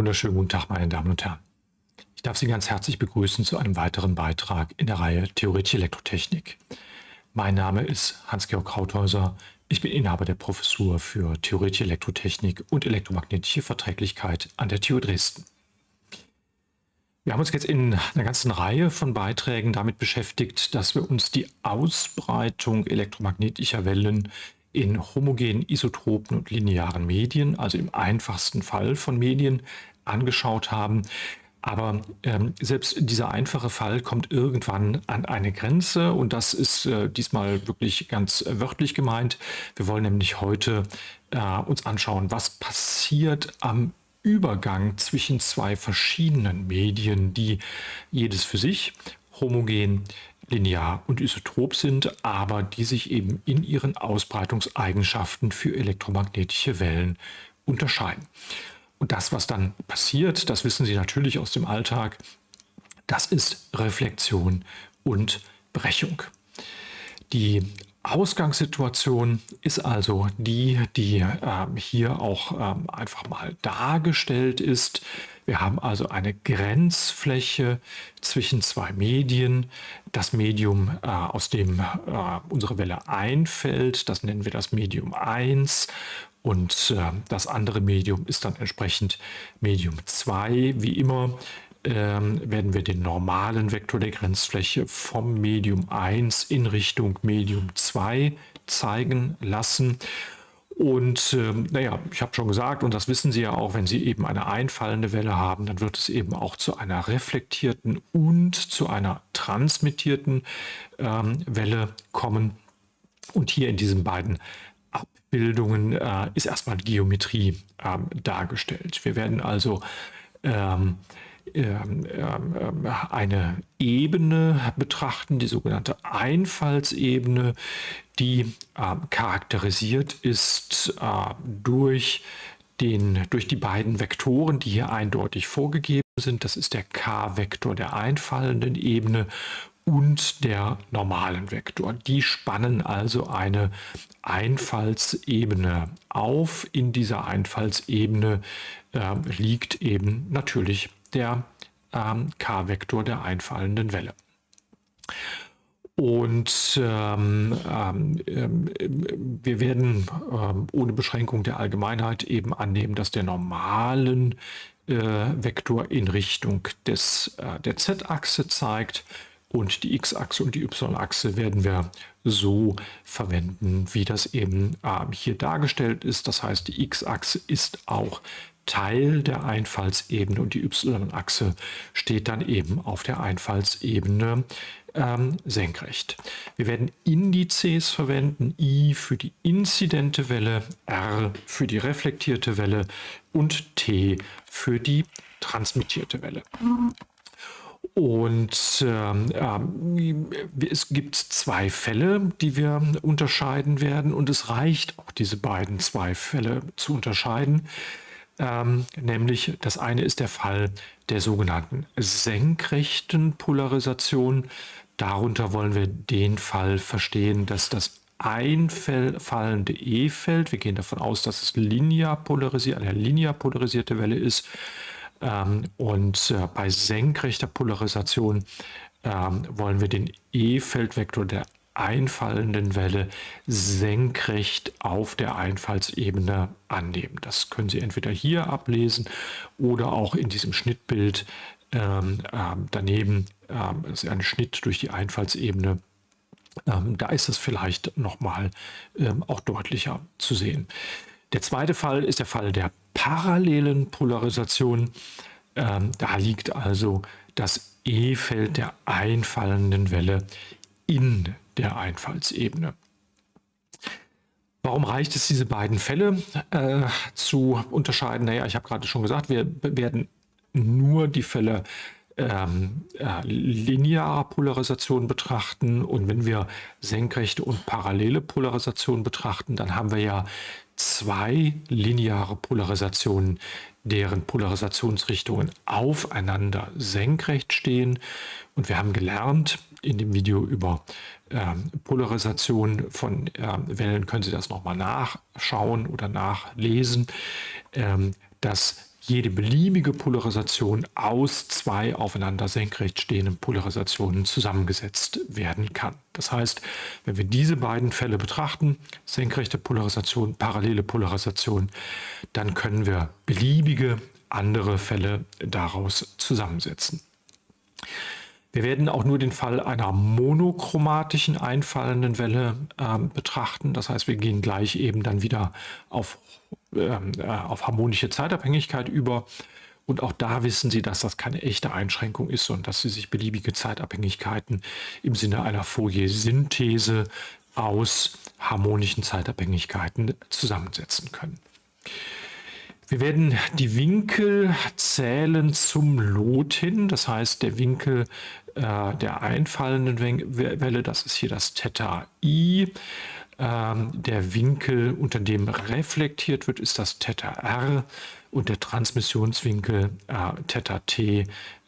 Wunderschönen guten Tag, meine Damen und Herren. Ich darf Sie ganz herzlich begrüßen zu einem weiteren Beitrag in der Reihe Theoretische Elektrotechnik. Mein Name ist Hans-Georg Krauthäuser. Ich bin Inhaber der Professur für Theoretische Elektrotechnik und elektromagnetische Verträglichkeit an der TU Dresden. Wir haben uns jetzt in einer ganzen Reihe von Beiträgen damit beschäftigt, dass wir uns die Ausbreitung elektromagnetischer Wellen in homogenen, isotropen und linearen Medien, also im einfachsten Fall von Medien, angeschaut haben. Aber ähm, selbst dieser einfache Fall kommt irgendwann an eine Grenze und das ist äh, diesmal wirklich ganz wörtlich gemeint. Wir wollen nämlich heute äh, uns anschauen, was passiert am Übergang zwischen zwei verschiedenen Medien, die jedes für sich homogen linear und isotrop sind, aber die sich eben in ihren Ausbreitungseigenschaften für elektromagnetische Wellen unterscheiden. Und das, was dann passiert, das wissen Sie natürlich aus dem Alltag, das ist Reflexion und Brechung. Die Ausgangssituation ist also die, die äh, hier auch äh, einfach mal dargestellt ist. Wir haben also eine Grenzfläche zwischen zwei Medien. Das Medium, äh, aus dem äh, unsere Welle einfällt, das nennen wir das Medium 1 und äh, das andere Medium ist dann entsprechend Medium 2. Wie immer ähm, werden wir den normalen Vektor der Grenzfläche vom Medium 1 in Richtung Medium 2 zeigen lassen. Und ähm, naja, ich habe schon gesagt, und das wissen Sie ja auch, wenn Sie eben eine einfallende Welle haben, dann wird es eben auch zu einer reflektierten und zu einer transmittierten ähm, Welle kommen. Und hier in diesen beiden Abbildungen äh, ist erstmal Geometrie ähm, dargestellt. Wir werden also ähm, ähm, ähm, eine Ebene betrachten, die sogenannte Einfallsebene, die ähm, charakterisiert ist äh, durch, den, durch die beiden Vektoren, die hier eindeutig vorgegeben sind. Das ist der k-Vektor der einfallenden Ebene und der normalen Vektor. Die spannen also eine Einfallsebene auf. In dieser Einfallsebene äh, liegt eben natürlich der ähm, k-Vektor der einfallenden Welle. Und ähm, ähm, ähm, wir werden ähm, ohne Beschränkung der Allgemeinheit eben annehmen, dass der normalen äh, Vektor in Richtung des, äh, der z-Achse zeigt und die x-Achse und die y-Achse werden wir so verwenden, wie das eben äh, hier dargestellt ist. Das heißt, die x-Achse ist auch Teil der Einfallsebene und die y-Achse steht dann eben auf der Einfallsebene ähm, senkrecht. Wir werden Indizes verwenden, I für die inzidente Welle, R für die reflektierte Welle und T für die transmittierte Welle. Und äh, es gibt zwei Fälle, die wir unterscheiden werden und es reicht auch diese beiden zwei Fälle zu unterscheiden. Ähm, nämlich das eine ist der Fall der sogenannten senkrechten Polarisation. Darunter wollen wir den Fall verstehen, dass das einfallende E-Feld, wir gehen davon aus, dass es linear polarisiert, eine linear polarisierte Welle ist, ähm, und äh, bei senkrechter Polarisation ähm, wollen wir den E-Feldvektor der einfallenden Welle senkrecht auf der Einfallsebene annehmen. Das können Sie entweder hier ablesen oder auch in diesem Schnittbild ähm, ähm, daneben. Ähm, ist ein Schnitt durch die Einfallsebene. Ähm, da ist es vielleicht nochmal ähm, auch deutlicher zu sehen. Der zweite Fall ist der Fall der parallelen Polarisation. Ähm, da liegt also das E-Feld der einfallenden Welle in der Einfallsebene. Warum reicht es, diese beiden Fälle äh, zu unterscheiden? Naja, ich habe gerade schon gesagt, wir werden nur die Fälle ähm, äh, linearer Polarisation betrachten und wenn wir senkrechte und parallele Polarisation betrachten, dann haben wir ja zwei lineare Polarisationen, deren Polarisationsrichtungen aufeinander senkrecht stehen. Und wir haben gelernt in dem Video über ähm, Polarisation von ähm, Wellen, können Sie das nochmal nachschauen oder nachlesen, ähm, dass jede beliebige Polarisation aus zwei aufeinander senkrecht stehenden Polarisationen zusammengesetzt werden kann. Das heißt, wenn wir diese beiden Fälle betrachten, senkrechte Polarisation, parallele Polarisation, dann können wir beliebige andere Fälle daraus zusammensetzen. Wir werden auch nur den Fall einer monochromatischen einfallenden Welle äh, betrachten. Das heißt, wir gehen gleich eben dann wieder auf, auf harmonische Zeitabhängigkeit über. Und auch da wissen Sie, dass das keine echte Einschränkung ist und dass Sie sich beliebige Zeitabhängigkeiten im Sinne einer Fourier-Synthese aus harmonischen Zeitabhängigkeiten zusammensetzen können. Wir werden die Winkel zählen zum Lot hin, das heißt der Winkel äh, der einfallenden Welle, das ist hier das Theta i. Ähm, der Winkel, unter dem reflektiert wird, ist das Theta r und der Transmissionswinkel äh, Theta t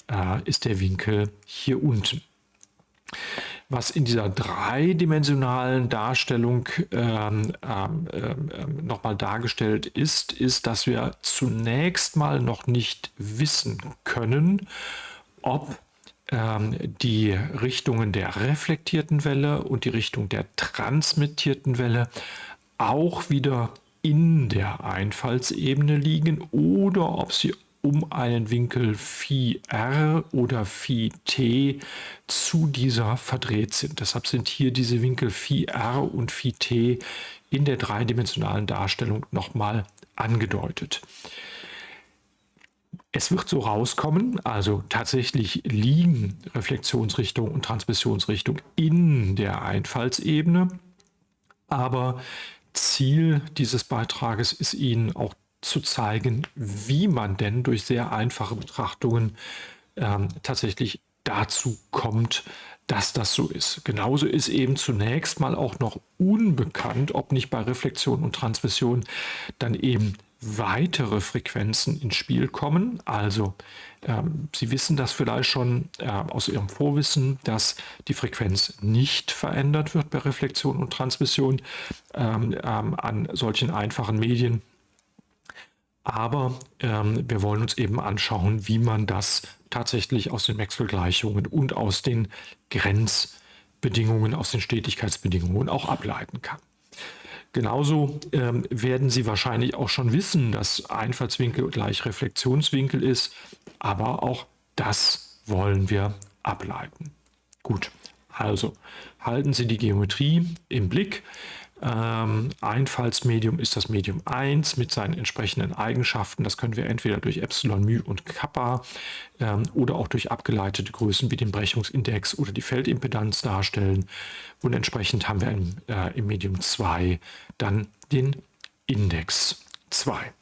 äh, ist der Winkel hier unten. Was in dieser dreidimensionalen Darstellung ähm, ähm, ähm, nochmal dargestellt ist, ist, dass wir zunächst mal noch nicht wissen können, ob die Richtungen der reflektierten Welle und die Richtung der transmittierten Welle auch wieder in der Einfallsebene liegen oder ob sie um einen Winkel Phi r oder Phi t zu dieser verdreht sind. Deshalb sind hier diese Winkel Phi r und Phi t in der dreidimensionalen Darstellung nochmal angedeutet. Es wird so rauskommen, also tatsächlich liegen Reflexionsrichtung und Transmissionsrichtung in der Einfallsebene, aber Ziel dieses Beitrages ist Ihnen auch zu zeigen, wie man denn durch sehr einfache Betrachtungen ähm, tatsächlich dazu kommt, dass das so ist. Genauso ist eben zunächst mal auch noch unbekannt, ob nicht bei Reflexion und Transmission dann eben weitere Frequenzen ins Spiel kommen. Also ähm, Sie wissen das vielleicht schon äh, aus Ihrem Vorwissen, dass die Frequenz nicht verändert wird bei Reflexion und Transmission ähm, ähm, an solchen einfachen Medien aber ähm, wir wollen uns eben anschauen, wie man das tatsächlich aus den Maxwell-Gleichungen und aus den Grenzbedingungen, aus den Stetigkeitsbedingungen auch ableiten kann. Genauso ähm, werden Sie wahrscheinlich auch schon wissen, dass Einfallswinkel gleich Reflexionswinkel ist, aber auch das wollen wir ableiten. Gut, also halten Sie die Geometrie im Blick. Ähm, Einfallsmedium ist das Medium 1 mit seinen entsprechenden Eigenschaften. Das können wir entweder durch Epsilon, μ und Kappa ähm, oder auch durch abgeleitete Größen wie den Brechungsindex oder die Feldimpedanz darstellen. Und entsprechend haben wir im, äh, im Medium 2 dann den Index 2.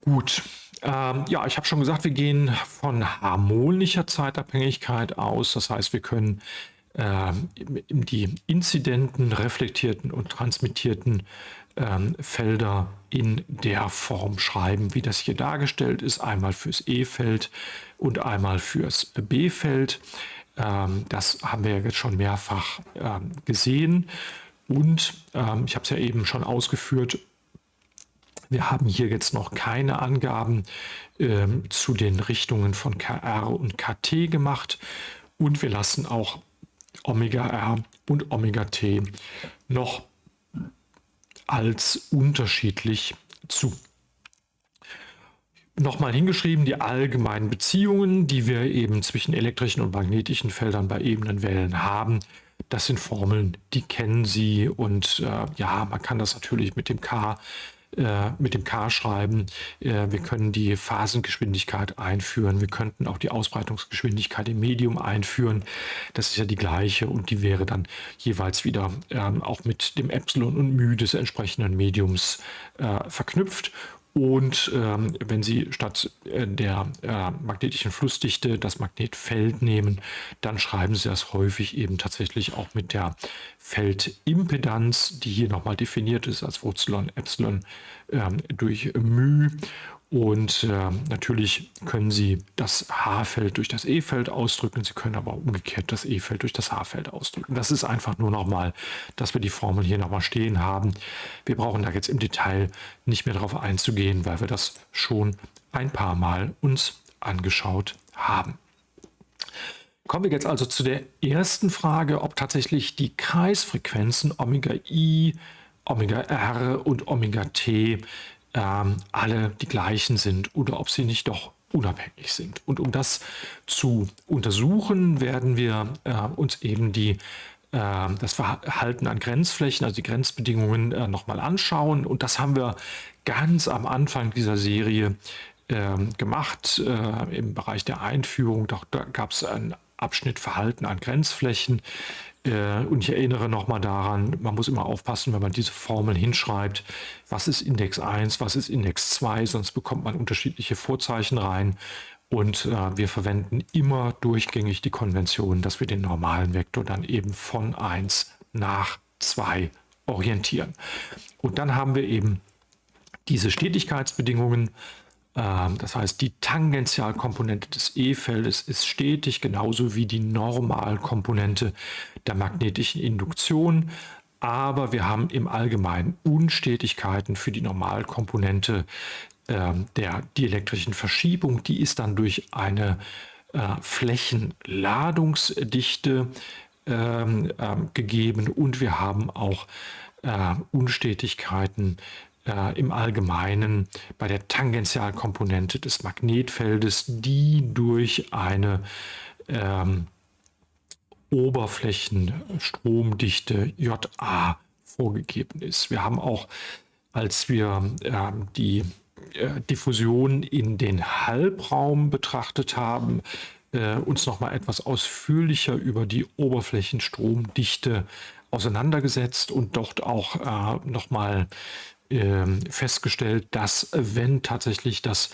Gut, ähm, ja, ich habe schon gesagt, wir gehen von harmonischer Zeitabhängigkeit aus. Das heißt, wir können die inzidenten, reflektierten und transmittierten ähm, Felder in der Form schreiben, wie das hier dargestellt ist. Einmal fürs E-Feld und einmal fürs B-Feld. Ähm, das haben wir jetzt schon mehrfach ähm, gesehen. Und ähm, ich habe es ja eben schon ausgeführt, wir haben hier jetzt noch keine Angaben ähm, zu den Richtungen von KR und KT gemacht. Und wir lassen auch Omega R und Omega T noch als unterschiedlich zu. Nochmal hingeschrieben, die allgemeinen Beziehungen, die wir eben zwischen elektrischen und magnetischen Feldern bei ebenen Wellen haben. Das sind Formeln, die kennen Sie und äh, ja, man kann das natürlich mit dem K äh, mit dem K schreiben. Äh, wir können die Phasengeschwindigkeit einführen. Wir könnten auch die Ausbreitungsgeschwindigkeit im Medium einführen. Das ist ja die gleiche und die wäre dann jeweils wieder ähm, auch mit dem Epsilon und μ des entsprechenden Mediums äh, verknüpft. Und ähm, wenn Sie statt äh, der äh, magnetischen Flussdichte das Magnetfeld nehmen, dann schreiben Sie das häufig eben tatsächlich auch mit der Feldimpedanz, die hier nochmal definiert ist als Wurzelon Epsilon ähm, durch μ. Und äh, natürlich können Sie das H-Feld durch das E-Feld ausdrücken. Sie können aber umgekehrt das E-Feld durch das H-Feld ausdrücken. Das ist einfach nur nochmal, dass wir die Formel hier nochmal stehen haben. Wir brauchen da jetzt im Detail nicht mehr darauf einzugehen, weil wir das schon ein paar Mal uns angeschaut haben. Kommen wir jetzt also zu der ersten Frage, ob tatsächlich die Kreisfrequenzen Omega I, Omega R und Omega T ähm, alle die gleichen sind oder ob sie nicht doch unabhängig sind. Und um das zu untersuchen, werden wir äh, uns eben die, äh, das Verhalten an Grenzflächen, also die Grenzbedingungen äh, nochmal anschauen. Und das haben wir ganz am Anfang dieser Serie ähm, gemacht äh, im Bereich der Einführung. Da gab es einen Abschnitt Verhalten an Grenzflächen. Äh, und ich erinnere nochmal daran, man muss immer aufpassen, wenn man diese Formeln hinschreibt, was ist Index 1, was ist Index 2, sonst bekommt man unterschiedliche Vorzeichen rein. Und äh, wir verwenden immer durchgängig die Konvention, dass wir den normalen Vektor dann eben von 1 nach 2 orientieren. Und dann haben wir eben diese Stetigkeitsbedingungen, das heißt, die Tangentialkomponente des E-Feldes ist stetig, genauso wie die Normalkomponente der magnetischen Induktion. Aber wir haben im Allgemeinen Unstetigkeiten für die Normalkomponente äh, der dielektrischen Verschiebung. Die ist dann durch eine äh, Flächenladungsdichte ähm, äh, gegeben und wir haben auch äh, Unstetigkeiten äh, im Allgemeinen bei der Tangentialkomponente des Magnetfeldes, die durch eine ähm, Oberflächenstromdichte JA vorgegeben ist. Wir haben auch, als wir äh, die äh, Diffusion in den Halbraum betrachtet haben, äh, uns noch mal etwas ausführlicher über die Oberflächenstromdichte auseinandergesetzt und dort auch äh, noch mal ähm, festgestellt, dass wenn tatsächlich das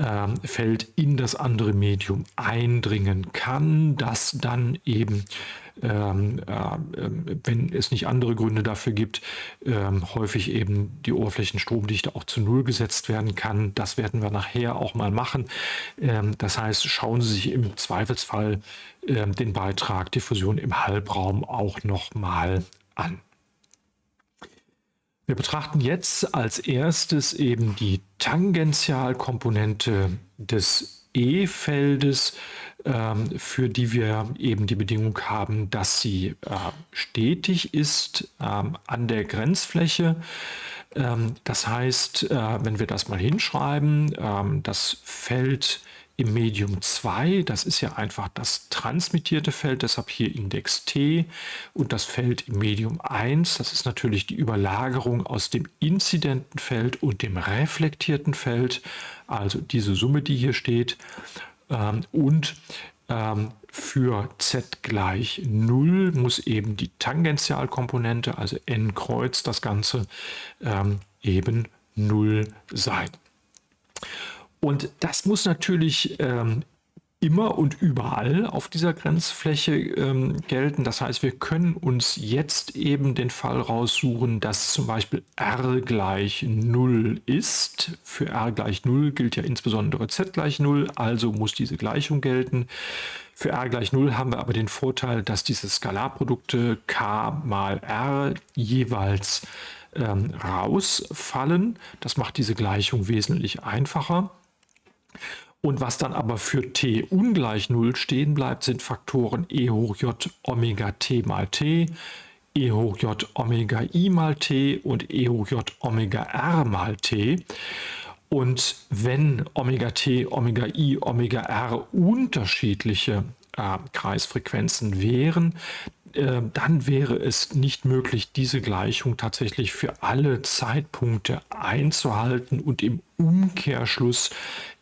ähm, Feld in das andere Medium eindringen kann, dass dann eben, ähm, äh, wenn es nicht andere Gründe dafür gibt, ähm, häufig eben die Oberflächenstromdichte auch zu Null gesetzt werden kann. Das werden wir nachher auch mal machen. Ähm, das heißt, schauen Sie sich im Zweifelsfall ähm, den Beitrag Diffusion im Halbraum auch noch mal an. Wir betrachten jetzt als erstes eben die Tangentialkomponente des E-Feldes, ähm, für die wir eben die Bedingung haben, dass sie äh, stetig ist ähm, an der Grenzfläche. Ähm, das heißt, äh, wenn wir das mal hinschreiben, das Feld im Medium 2, das ist ja einfach das transmittierte Feld, deshalb hier Index T und das Feld im Medium 1, das ist natürlich die Überlagerung aus dem inzidenten Feld und dem reflektierten Feld, also diese Summe, die hier steht ähm, und ähm, für z gleich 0 muss eben die Tangentialkomponente, also n Kreuz das Ganze, ähm, eben 0 sein. Und das muss natürlich ähm, immer und überall auf dieser Grenzfläche ähm, gelten. Das heißt, wir können uns jetzt eben den Fall raussuchen, dass zum Beispiel r gleich 0 ist. Für r gleich 0 gilt ja insbesondere z gleich 0, also muss diese Gleichung gelten. Für r gleich 0 haben wir aber den Vorteil, dass diese Skalarprodukte k mal r jeweils ähm, rausfallen. Das macht diese Gleichung wesentlich einfacher. Und was dann aber für t ungleich 0 stehen bleibt, sind Faktoren e hoch j Omega t mal t, e hoch j Omega i mal t und e hoch j Omega r mal t. Und wenn Omega t, Omega i, Omega r unterschiedliche äh, Kreisfrequenzen wären, äh, dann wäre es nicht möglich, diese Gleichung tatsächlich für alle Zeitpunkte einzuhalten und im Umkehrschluss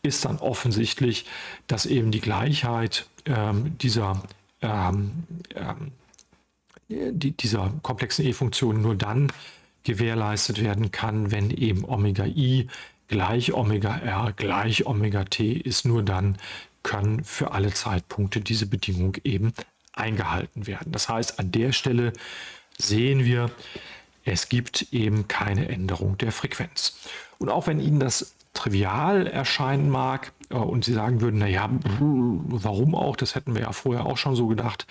ist dann offensichtlich, dass eben die Gleichheit ähm, dieser, ähm, ähm, die, dieser komplexen E-Funktion nur dann gewährleistet werden kann, wenn eben Omega i gleich Omega r gleich Omega t ist. Nur dann können für alle Zeitpunkte diese Bedingung eben eingehalten werden. Das heißt, an der Stelle sehen wir, es gibt eben keine Änderung der Frequenz. Und auch wenn Ihnen das trivial erscheinen mag äh, und Sie sagen würden, naja, warum auch, das hätten wir ja vorher auch schon so gedacht.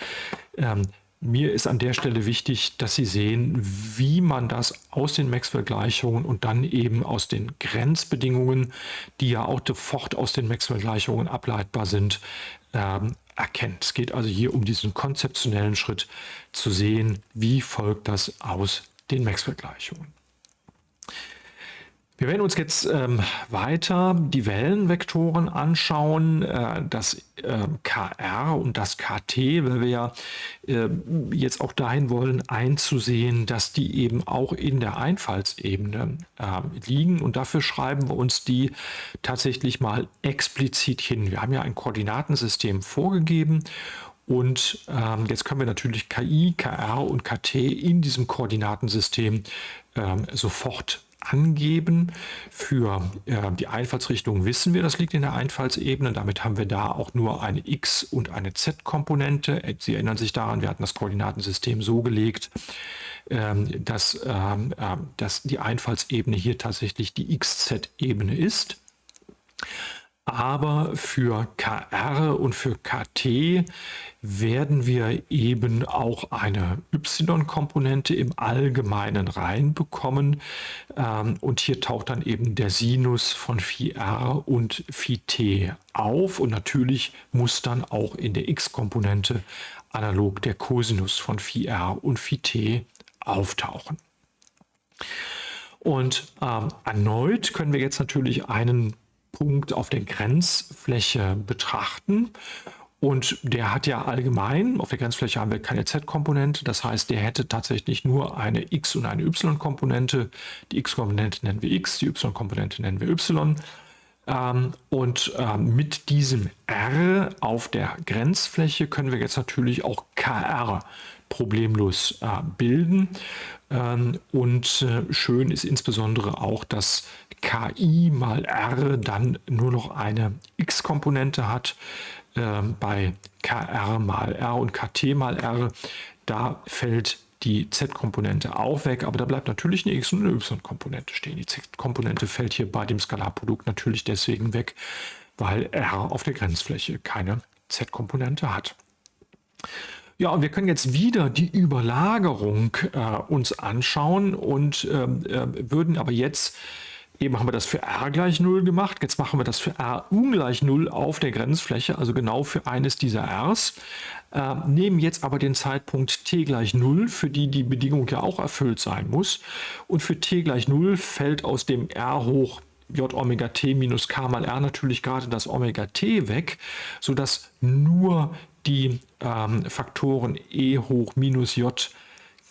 Ähm, mir ist an der Stelle wichtig, dass Sie sehen, wie man das aus den Maxwell-Gleichungen und dann eben aus den Grenzbedingungen, die ja auch sofort aus den Maxwell-Gleichungen ableitbar sind, ähm, erkennt. Es geht also hier um diesen konzeptionellen Schritt zu sehen, wie folgt das aus den Maxwell-Gleichungen. Wir werden uns jetzt ähm, weiter die Wellenvektoren anschauen, äh, das äh, KR und das KT, weil wir ja äh, jetzt auch dahin wollen, einzusehen, dass die eben auch in der Einfallsebene ähm, liegen. Und dafür schreiben wir uns die tatsächlich mal explizit hin. Wir haben ja ein Koordinatensystem vorgegeben und ähm, jetzt können wir natürlich KI, KR und KT in diesem Koordinatensystem ähm, sofort angeben. Für äh, die Einfallsrichtung wissen wir, das liegt in der Einfallsebene. Damit haben wir da auch nur eine x- und eine z-Komponente. Sie erinnern sich daran, wir hatten das Koordinatensystem so gelegt, ähm, dass, ähm, äh, dass die Einfallsebene hier tatsächlich die x-z-Ebene ist. Aber für KR und für KT werden wir eben auch eine y-Komponente im Allgemeinen reinbekommen. Ähm, und hier taucht dann eben der Sinus von Phi r und Phi t auf. Und natürlich muss dann auch in der x-Komponente analog der Cosinus von Phi r und Phi t auftauchen. Und ähm, erneut können wir jetzt natürlich einen Punkt auf der Grenzfläche betrachten. Und der hat ja allgemein, auf der Grenzfläche haben wir keine Z-Komponente, das heißt, der hätte tatsächlich nur eine X- und eine Y-Komponente. Die X-Komponente nennen wir X, die Y-Komponente nennen wir Y. Ähm, und ähm, mit diesem R auf der Grenzfläche können wir jetzt natürlich auch KR problemlos äh, bilden. Ähm, und äh, schön ist insbesondere auch, dass KI mal R dann nur noch eine X-Komponente hat ähm, bei KR mal R und KT mal R, da fällt die Z-Komponente auch weg, aber da bleibt natürlich eine X- und eine Y-Komponente stehen. Die Z-Komponente fällt hier bei dem Skalarprodukt natürlich deswegen weg, weil R auf der Grenzfläche keine Z-Komponente hat. Ja, und wir können jetzt wieder die Überlagerung äh, uns anschauen und ähm, äh, würden aber jetzt Eben haben wir das für r gleich 0 gemacht. Jetzt machen wir das für r ungleich 0 auf der Grenzfläche, also genau für eines dieser r's. Äh, nehmen jetzt aber den Zeitpunkt t gleich 0, für die die Bedingung ja auch erfüllt sein muss. Und für t gleich 0 fällt aus dem r hoch j Omega t minus k mal r natürlich gerade das Omega t weg, sodass nur die ähm, Faktoren e hoch minus j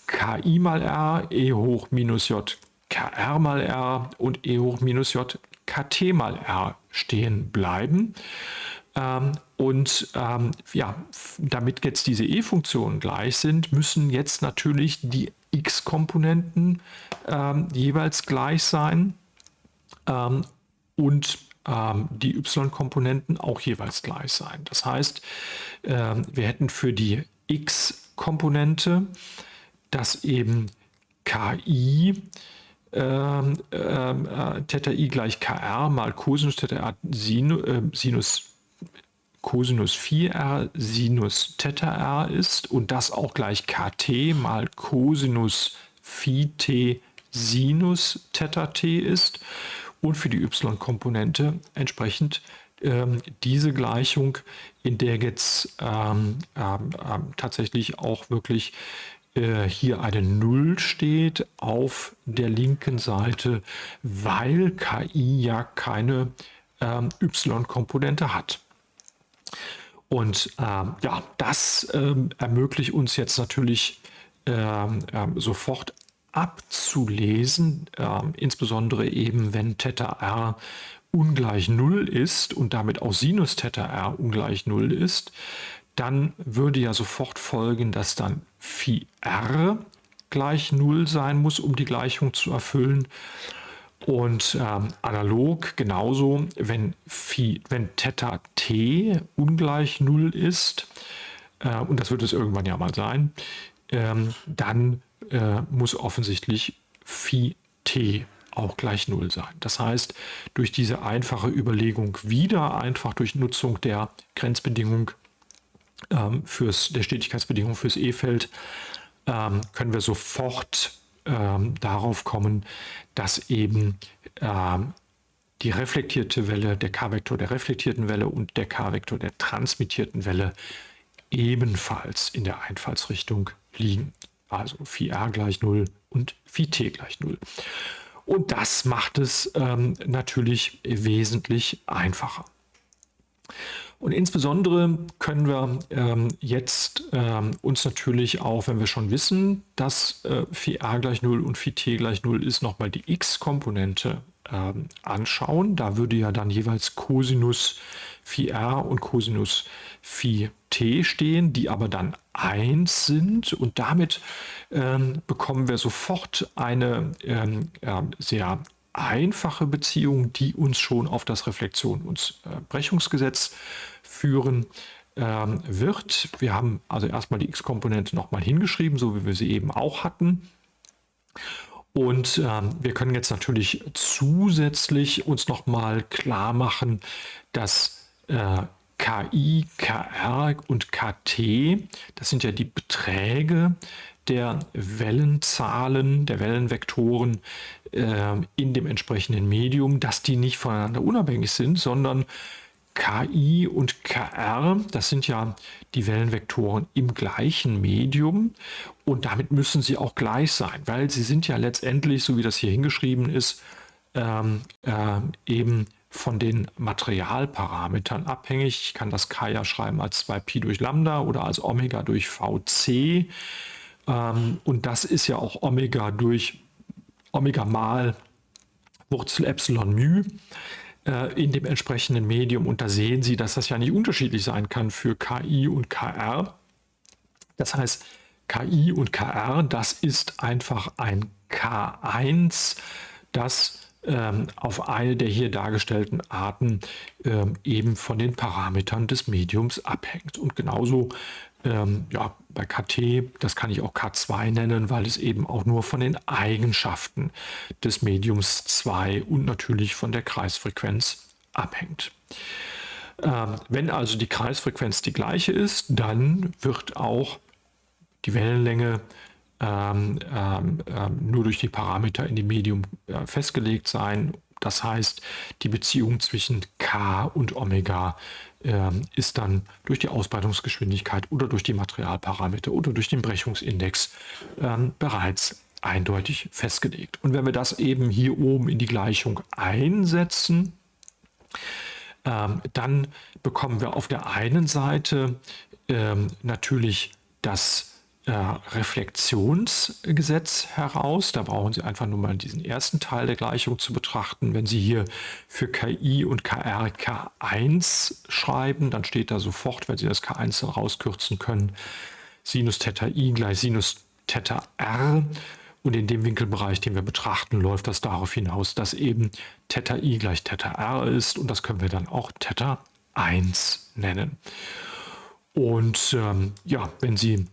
ki mal r, e hoch minus j kr mal r und e hoch minus j kt mal r stehen bleiben. Ähm, und ähm, ja, damit jetzt diese e-Funktionen gleich sind, müssen jetzt natürlich die x-Komponenten ähm, jeweils gleich sein ähm, und die y-Komponenten auch jeweils gleich sein. Das heißt, ähm, wir hätten für die x-Komponente, dass eben ki ähm, ähm, äh, Theta i gleich kr mal Cosinus Theta r Sinus, äh, Sinus Cosinus 4r Sinus Theta r ist und das auch gleich kt mal Cosinus Phi t Sinus Theta t ist und für die y-Komponente entsprechend ähm, diese Gleichung, in der jetzt ähm, ähm, ähm tatsächlich auch wirklich äh, hier eine Null steht auf der linken Seite, weil KI ja keine ähm, Y-Komponente hat. Und ähm, ja, das ermöglicht uns jetzt natürlich sofort abzulesen, ähm, insbesondere eben wenn Theta r ungleich 0 ist und damit auch Sinus Theta r ungleich 0 ist, dann würde ja sofort folgen, dass dann Phi r gleich 0 sein muss, um die Gleichung zu erfüllen. Und ähm, analog genauso, wenn, Phi, wenn Theta t ungleich 0 ist, äh, und das wird es irgendwann ja mal sein, ähm, dann äh, muss offensichtlich Phi t auch gleich 0 sein. Das heißt, durch diese einfache Überlegung wieder, einfach durch Nutzung der Grenzbedingung ähm, fürs, der Stetigkeitsbedingung fürs E-Feld, ähm, können wir sofort ähm, darauf kommen, dass eben ähm, die reflektierte Welle, der K-Vektor der reflektierten Welle und der K-Vektor der transmittierten Welle ebenfalls in der Einfallsrichtung liegen. Also phi r gleich 0 und phi t gleich 0. Und das macht es ähm, natürlich wesentlich einfacher. Und insbesondere können wir ähm, jetzt ähm, uns natürlich auch, wenn wir schon wissen, dass äh, phi a gleich 0 und phi t gleich 0 ist, nochmal die x-Komponente ähm, anschauen. Da würde ja dann jeweils Cosinus phi r und Cosinus phi t stehen, die aber dann 1 sind. Und damit ähm, bekommen wir sofort eine ähm, äh, sehr einfache Beziehung, die uns schon auf das Reflexion- und äh, Brechungsgesetz führen ähm, wird. Wir haben also erstmal die x-Komponente nochmal hingeschrieben, so wie wir sie eben auch hatten. Und ähm, wir können jetzt natürlich zusätzlich uns nochmal klar machen, dass äh, KI, KR und KT, das sind ja die Beträge der Wellenzahlen, der Wellenvektoren äh, in dem entsprechenden Medium, dass die nicht voneinander unabhängig sind, sondern KI und KR, das sind ja die Wellenvektoren im gleichen Medium. Und damit müssen sie auch gleich sein, weil sie sind ja letztendlich, so wie das hier hingeschrieben ist, ähm, äh, eben von den Materialparametern abhängig. Ich kann das K ja schreiben als 2Pi durch Lambda oder als Omega durch VC. Ähm, und das ist ja auch Omega durch Omega mal Wurzel Epsilon μ. Äh, in dem entsprechenden Medium. Und da sehen Sie, dass das ja nicht unterschiedlich sein kann für KI und KR. Das heißt, KI und KR, das ist einfach ein K1, das auf eine der hier dargestellten Arten ähm, eben von den Parametern des Mediums abhängt. Und genauso ähm, ja, bei KT, das kann ich auch K2 nennen, weil es eben auch nur von den Eigenschaften des Mediums 2 und natürlich von der Kreisfrequenz abhängt. Ähm, wenn also die Kreisfrequenz die gleiche ist, dann wird auch die Wellenlänge ähm, ähm, ähm nur durch die Parameter in dem Medium äh, festgelegt sein. Das heißt, die Beziehung zwischen K und Omega äh, ist dann durch die Ausbreitungsgeschwindigkeit oder durch die Materialparameter oder durch den Brechungsindex äh, bereits eindeutig festgelegt. Und wenn wir das eben hier oben in die Gleichung einsetzen, ähm, dann bekommen wir auf der einen Seite ähm, natürlich das äh, Reflexionsgesetz heraus. Da brauchen Sie einfach nur mal diesen ersten Teil der Gleichung zu betrachten. Wenn Sie hier für KI und KR K1 schreiben, dann steht da sofort, wenn Sie das K1 dann rauskürzen können, Sinus Theta I gleich Sinus Theta R. Und in dem Winkelbereich, den wir betrachten, läuft das darauf hinaus, dass eben Theta I gleich Theta R ist. Und das können wir dann auch Theta 1 nennen. Und ähm, ja, wenn Sie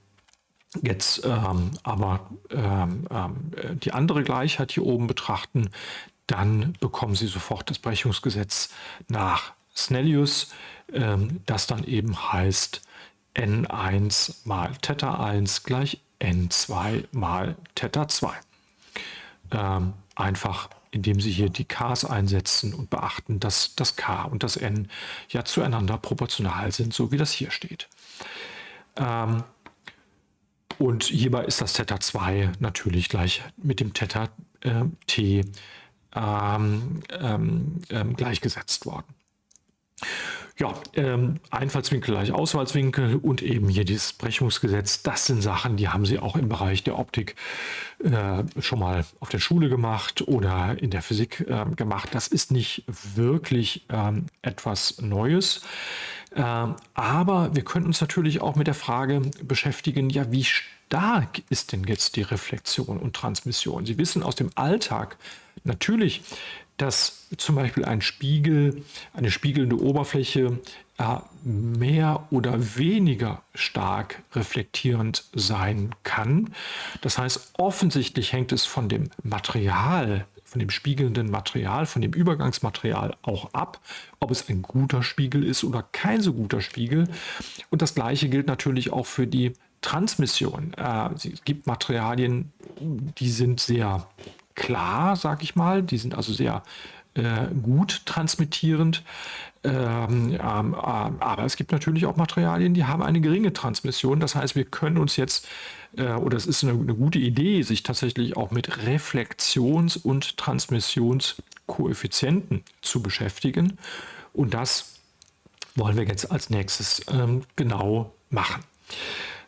jetzt ähm, aber ähm, äh, die andere Gleichheit hier oben betrachten, dann bekommen Sie sofort das Brechungsgesetz nach Snellius, ähm, das dann eben heißt n1 mal Theta 1 gleich n2 mal Theta 2. Ähm, einfach indem Sie hier die Ks einsetzen und beachten, dass das K und das N ja zueinander proportional sind, so wie das hier steht. Ähm, und hierbei ist das Theta 2 natürlich gleich mit dem Theta äh, T ähm, ähm, ähm, gleichgesetzt worden. Ja, ähm, Einfallswinkel gleich Ausfallswinkel und eben hier dieses Brechungsgesetz, das sind Sachen, die haben Sie auch im Bereich der Optik äh, schon mal auf der Schule gemacht oder in der Physik äh, gemacht. Das ist nicht wirklich ähm, etwas Neues. Ähm, aber wir können uns natürlich auch mit der Frage beschäftigen, ja, wie stark ist denn jetzt die Reflexion und Transmission? Sie wissen aus dem Alltag natürlich, dass zum Beispiel ein Spiegel, eine spiegelnde Oberfläche äh, mehr oder weniger stark reflektierend sein kann. Das heißt, offensichtlich hängt es von dem Material von dem spiegelnden Material, von dem Übergangsmaterial auch ab, ob es ein guter Spiegel ist oder kein so guter Spiegel. Und das gleiche gilt natürlich auch für die Transmission. Äh, es gibt Materialien, die sind sehr klar, sag ich mal, die sind also sehr äh, gut transmittierend. Ähm, ähm, ähm, aber es gibt natürlich auch Materialien, die haben eine geringe Transmission. Das heißt, wir können uns jetzt, äh, oder es ist eine, eine, gute Idee, sich tatsächlich auch mit Reflexions- und Transmissionskoeffizienten zu beschäftigen. Und das wollen wir jetzt als nächstes ähm, genau machen.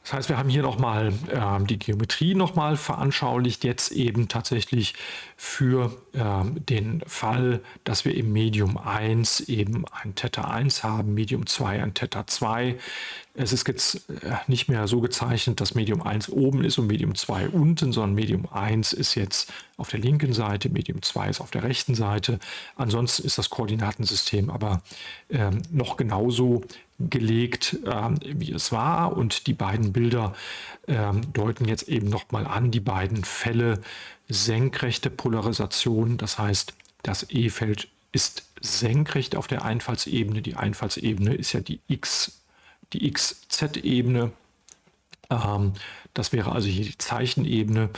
Das heißt, wir haben hier nochmal äh, die Geometrie nochmal veranschaulicht, jetzt eben tatsächlich für äh, den Fall, dass wir im Medium 1 eben ein Theta 1 haben, Medium 2 ein Theta 2. Es ist jetzt äh, nicht mehr so gezeichnet, dass Medium 1 oben ist und Medium 2 unten, sondern Medium 1 ist jetzt auf der linken Seite, Medium 2 ist auf der rechten Seite. Ansonsten ist das Koordinatensystem aber äh, noch genauso gelegt, äh, wie es war. Und die beiden Bilder äh, deuten jetzt eben nochmal an, die beiden Fälle senkrechte Polarisation. Das heißt, das E-Feld ist senkrecht auf der Einfallsebene. Die Einfallsebene ist ja die X die XZ-Ebene. Ähm, das wäre also hier die Zeichenebene.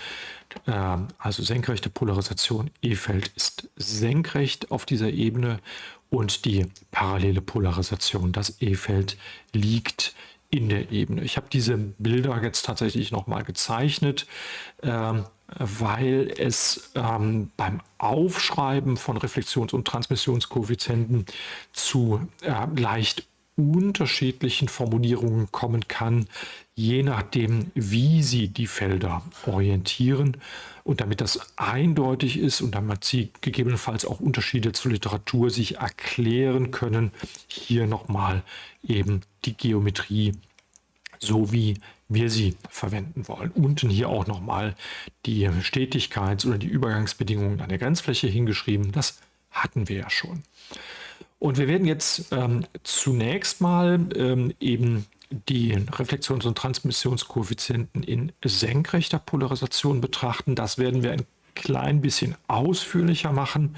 Ähm, also senkrechte Polarisation E-Feld ist senkrecht auf dieser Ebene und die parallele Polarisation, das E-Feld liegt in der Ebene. Ich habe diese Bilder jetzt tatsächlich nochmal gezeichnet, ähm, weil es ähm, beim Aufschreiben von Reflexions- und Transmissionskoeffizienten zu äh, leicht unterschiedlichen Formulierungen kommen kann, je nachdem, wie Sie die Felder orientieren. Und damit das eindeutig ist und damit Sie gegebenenfalls auch Unterschiede zur Literatur sich erklären können, hier nochmal eben die Geometrie, so wie wir sie verwenden wollen. Unten hier auch nochmal die Stetigkeits- oder die Übergangsbedingungen an der Grenzfläche hingeschrieben. Das hatten wir ja schon. Und wir werden jetzt ähm, zunächst mal ähm, eben die Reflexions- und Transmissionskoeffizienten in senkrechter Polarisation betrachten. Das werden wir ein klein bisschen ausführlicher machen.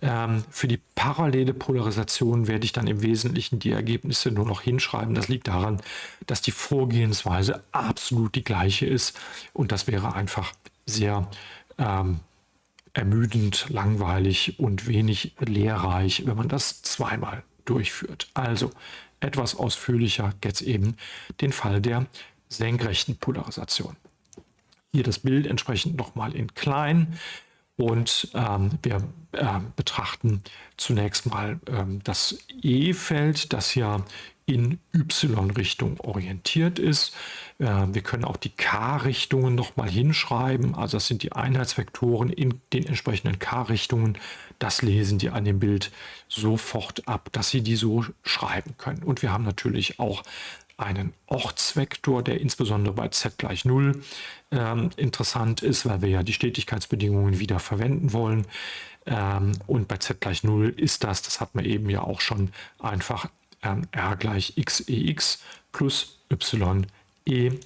Ähm, für die parallele Polarisation werde ich dann im Wesentlichen die Ergebnisse nur noch hinschreiben. Das liegt daran, dass die Vorgehensweise absolut die gleiche ist und das wäre einfach sehr ähm, ermüdend, langweilig und wenig lehrreich, wenn man das zweimal durchführt. Also etwas ausführlicher jetzt eben den Fall der senkrechten Polarisation. Hier das Bild entsprechend nochmal in klein und ähm, wir äh, betrachten zunächst mal ähm, das E-Feld, das ja in Y-Richtung orientiert ist. Äh, wir können auch die K-Richtungen nochmal hinschreiben. Also das sind die Einheitsvektoren in den entsprechenden K-Richtungen. Das lesen die an dem Bild sofort ab, dass Sie die so schreiben können. Und wir haben natürlich auch einen Ortsvektor, der insbesondere bei z gleich 0 ähm, interessant ist, weil wir ja die Stetigkeitsbedingungen wieder verwenden wollen. Ähm, und bei z gleich 0 ist das, das hat man eben ja auch schon einfach r gleich xex plus y ey.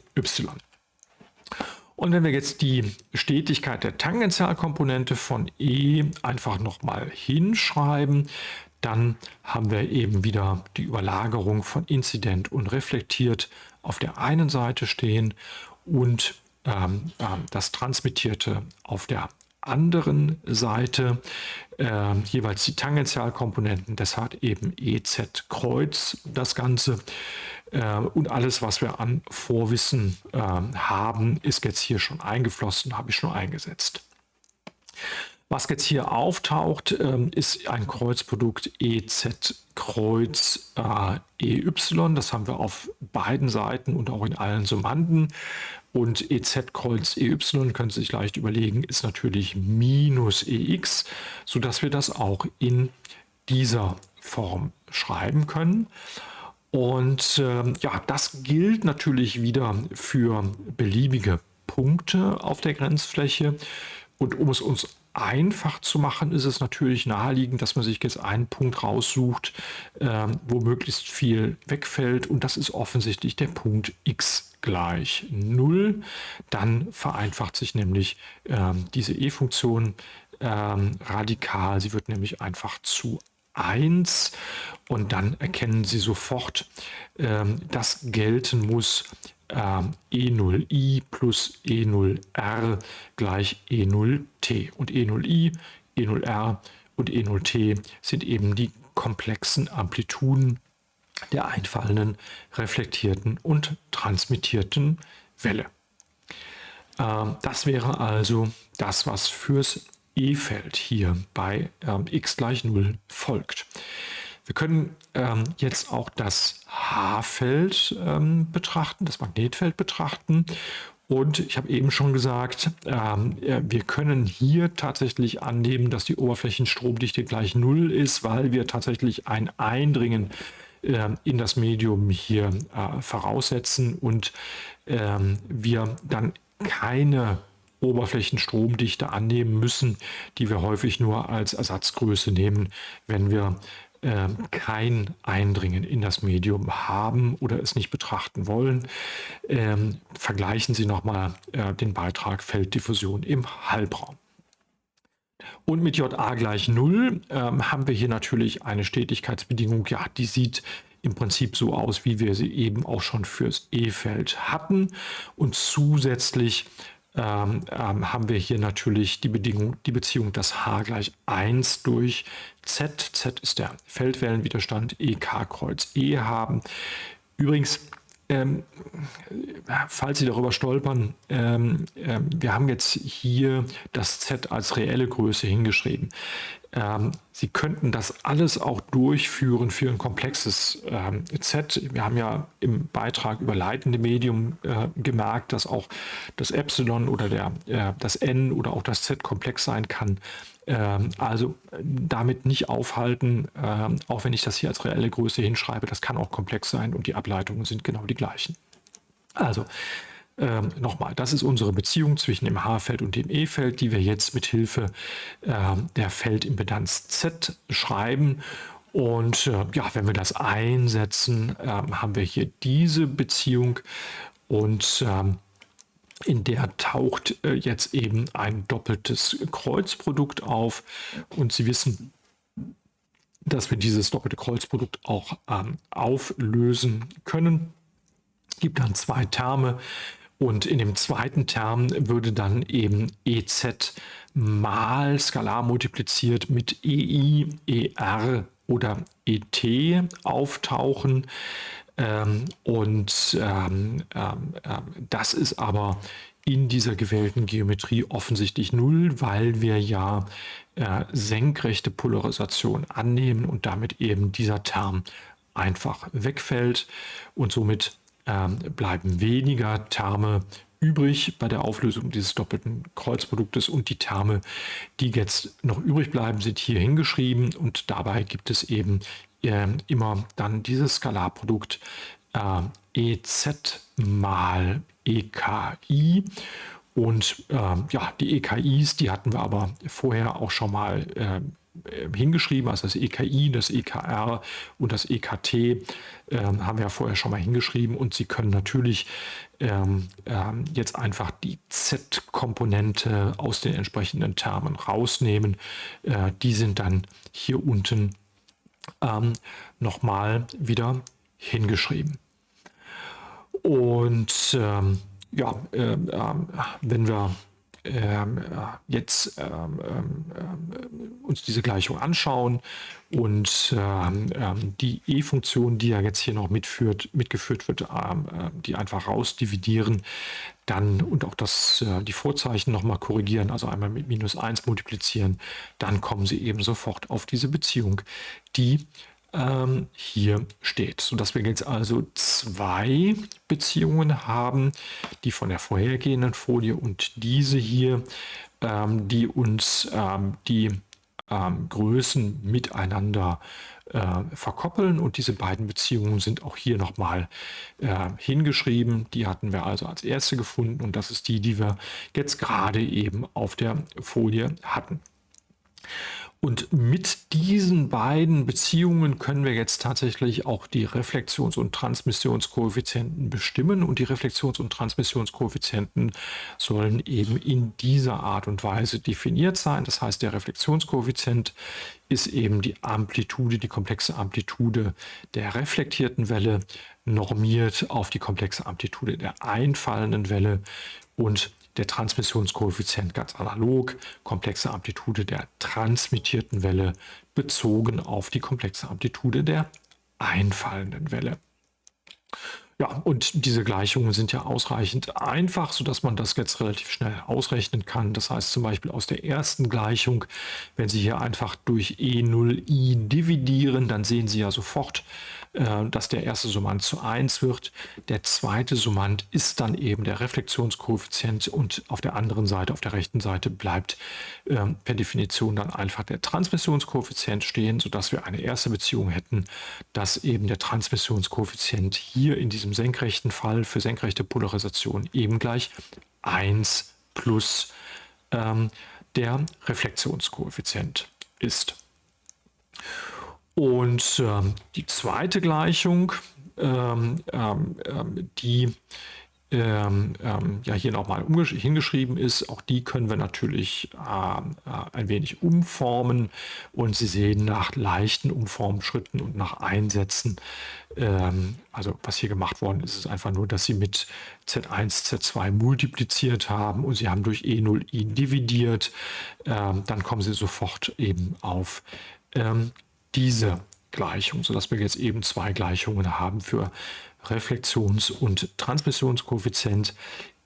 Und wenn wir jetzt die Stetigkeit der Tangentialkomponente von E einfach nochmal hinschreiben, dann haben wir eben wieder die Überlagerung von inzident und reflektiert auf der einen Seite stehen und ähm, äh, das Transmittierte auf der anderen Seite äh, jeweils die Tangentialkomponenten, das hat eben EZ Kreuz das Ganze. Äh, und alles, was wir an Vorwissen äh, haben, ist jetzt hier schon eingeflossen, habe ich schon eingesetzt. Was jetzt hier auftaucht, ähm, ist ein Kreuzprodukt EZ Kreuz äh, EY. Das haben wir auf beiden Seiten und auch in allen Summanden. Und EZ Kreuz EY, können Sie sich leicht überlegen, ist natürlich minus EX, sodass wir das auch in dieser Form schreiben können. Und äh, ja, das gilt natürlich wieder für beliebige Punkte auf der Grenzfläche. Und um es uns einfach zu machen, ist es natürlich naheliegend, dass man sich jetzt einen Punkt raussucht, äh, wo möglichst viel wegfällt. Und das ist offensichtlich der Punkt x gleich 0. Dann vereinfacht sich nämlich äh, diese e-Funktion ähm, radikal. Sie wird nämlich einfach zu 1 und dann erkennen Sie sofort, ähm, dass gelten muss ähm, E0i plus E0r gleich E0t. Und E0i, E0r und E0t sind eben die komplexen Amplituden der einfallenden, reflektierten und transmittierten Welle. Ähm, das wäre also das, was fürs E-Feld hier bei ähm, x gleich 0 folgt. Wir können ähm, jetzt auch das H-Feld ähm, betrachten, das Magnetfeld betrachten. Und ich habe eben schon gesagt, ähm, wir können hier tatsächlich annehmen, dass die Oberflächenstromdichte gleich 0 ist, weil wir tatsächlich ein Eindringen äh, in das Medium hier äh, voraussetzen und ähm, wir dann keine Oberflächenstromdichte annehmen müssen, die wir häufig nur als Ersatzgröße nehmen, wenn wir kein Eindringen in das Medium haben oder es nicht betrachten wollen. Ähm, vergleichen Sie nochmal äh, den Beitrag Felddiffusion im Halbraum. Und mit JA gleich 0 ähm, haben wir hier natürlich eine Stetigkeitsbedingung, ja, die sieht im Prinzip so aus, wie wir sie eben auch schon fürs E-Feld hatten. Und zusätzlich ähm, ähm, haben wir hier natürlich die Bedingung, die Beziehung, dass H gleich 1 durch Z, Z ist der Feldwellenwiderstand, EK Kreuz E haben. Übrigens, ähm, falls Sie darüber stolpern, ähm, äh, wir haben jetzt hier das Z als reelle Größe hingeschrieben. Ähm, Sie könnten das alles auch durchführen für ein komplexes ähm, Z. Wir haben ja im Beitrag über leitende Medium äh, gemerkt, dass auch das Epsilon oder der, äh, das N oder auch das Z komplex sein kann. Ähm, also damit nicht aufhalten, ähm, auch wenn ich das hier als reelle Größe hinschreibe, das kann auch komplex sein und die Ableitungen sind genau die gleichen. Also ähm, Nochmal, das ist unsere Beziehung zwischen dem H-Feld und dem E-Feld, die wir jetzt mit Hilfe der Feldimpedanz Z schreiben. Und äh, ja, wenn wir das einsetzen, haben wir hier diese Beziehung und ähm, in der taucht äh, jetzt eben ein doppeltes Kreuzprodukt auf. Und Sie wissen, dass wir dieses doppelte Kreuzprodukt auch ähm, auflösen können. Es gibt dann zwei Terme und in dem zweiten Term würde dann eben EZ mal skalar multipliziert mit EI, ER oder ET auftauchen. Ähm, und ähm, ähm, ähm, das ist aber in dieser gewählten Geometrie offensichtlich null, weil wir ja äh, senkrechte Polarisation annehmen und damit eben dieser Term einfach wegfällt. Und somit ähm, bleiben weniger Terme übrig bei der Auflösung dieses doppelten Kreuzproduktes. Und die Terme, die jetzt noch übrig bleiben, sind hier hingeschrieben. Und dabei gibt es eben äh, immer dann dieses Skalarprodukt äh, EZ mal EKI und äh, ja, die EKIs, die hatten wir aber vorher auch schon mal äh, äh, hingeschrieben, also das EKI, das EKR und das EKT äh, haben wir ja vorher schon mal hingeschrieben. Und Sie können natürlich ähm, ähm, jetzt einfach die Z-Komponente aus den entsprechenden Termen rausnehmen. Äh, die sind dann hier unten ähm, nochmal wieder hingeschrieben. Und ähm, ja, äh, wenn wir ähm, jetzt ähm, ähm, uns diese Gleichung anschauen und ähm, ähm, die E-Funktion, die ja jetzt hier noch mitführt, mitgeführt wird, ähm, die einfach rausdividieren, dann und auch das, äh, die Vorzeichen nochmal korrigieren, also einmal mit minus 1 multiplizieren, dann kommen Sie eben sofort auf diese Beziehung, die ähm, hier steht, sodass wir jetzt also zwei Beziehungen haben, die von der vorhergehenden Folie und diese hier, ähm, die uns ähm, die ähm, Größen miteinander äh, verkoppeln und diese beiden Beziehungen sind auch hier nochmal äh, hingeschrieben. Die hatten wir also als erste gefunden und das ist die, die wir jetzt gerade eben auf der Folie hatten. Und mit diesen beiden Beziehungen können wir jetzt tatsächlich auch die Reflexions- und Transmissionskoeffizienten bestimmen. Und die Reflexions- und Transmissionskoeffizienten sollen eben in dieser Art und Weise definiert sein. Das heißt, der Reflexionskoeffizient ist eben die Amplitude, die komplexe Amplitude der reflektierten Welle normiert auf die komplexe Amplitude der einfallenden Welle und der Transmissionskoeffizient ganz analog, komplexe Amplitude der transmittierten Welle bezogen auf die komplexe Amplitude der einfallenden Welle. Ja, und diese Gleichungen sind ja ausreichend einfach, sodass man das jetzt relativ schnell ausrechnen kann. Das heißt zum Beispiel aus der ersten Gleichung, wenn Sie hier einfach durch E0i dividieren, dann sehen Sie ja sofort, dass der erste Summand zu 1 wird. Der zweite Summand ist dann eben der Reflexionskoeffizient und auf der anderen Seite, auf der rechten Seite bleibt äh, per Definition dann einfach der Transmissionskoeffizient stehen, sodass wir eine erste Beziehung hätten, dass eben der Transmissionskoeffizient hier in diesem senkrechten Fall für senkrechte Polarisation eben gleich 1 plus ähm, der Reflexionskoeffizient ist. Und ähm, die zweite Gleichung, ähm, ähm, ähm die ähm, ähm, ja hier nochmal hingeschrieben ist, auch die können wir natürlich äh, ein wenig umformen. Und Sie sehen nach leichten Umformschritten und nach Einsätzen, also was hier gemacht worden ist, ist einfach nur, dass Sie mit Z1, Z2 multipliziert haben und Sie haben durch E0 i dividiert, dann kommen Sie sofort eben auf diese Gleichung, sodass wir jetzt eben zwei Gleichungen haben für Reflexions- und Transmissionskoeffizient,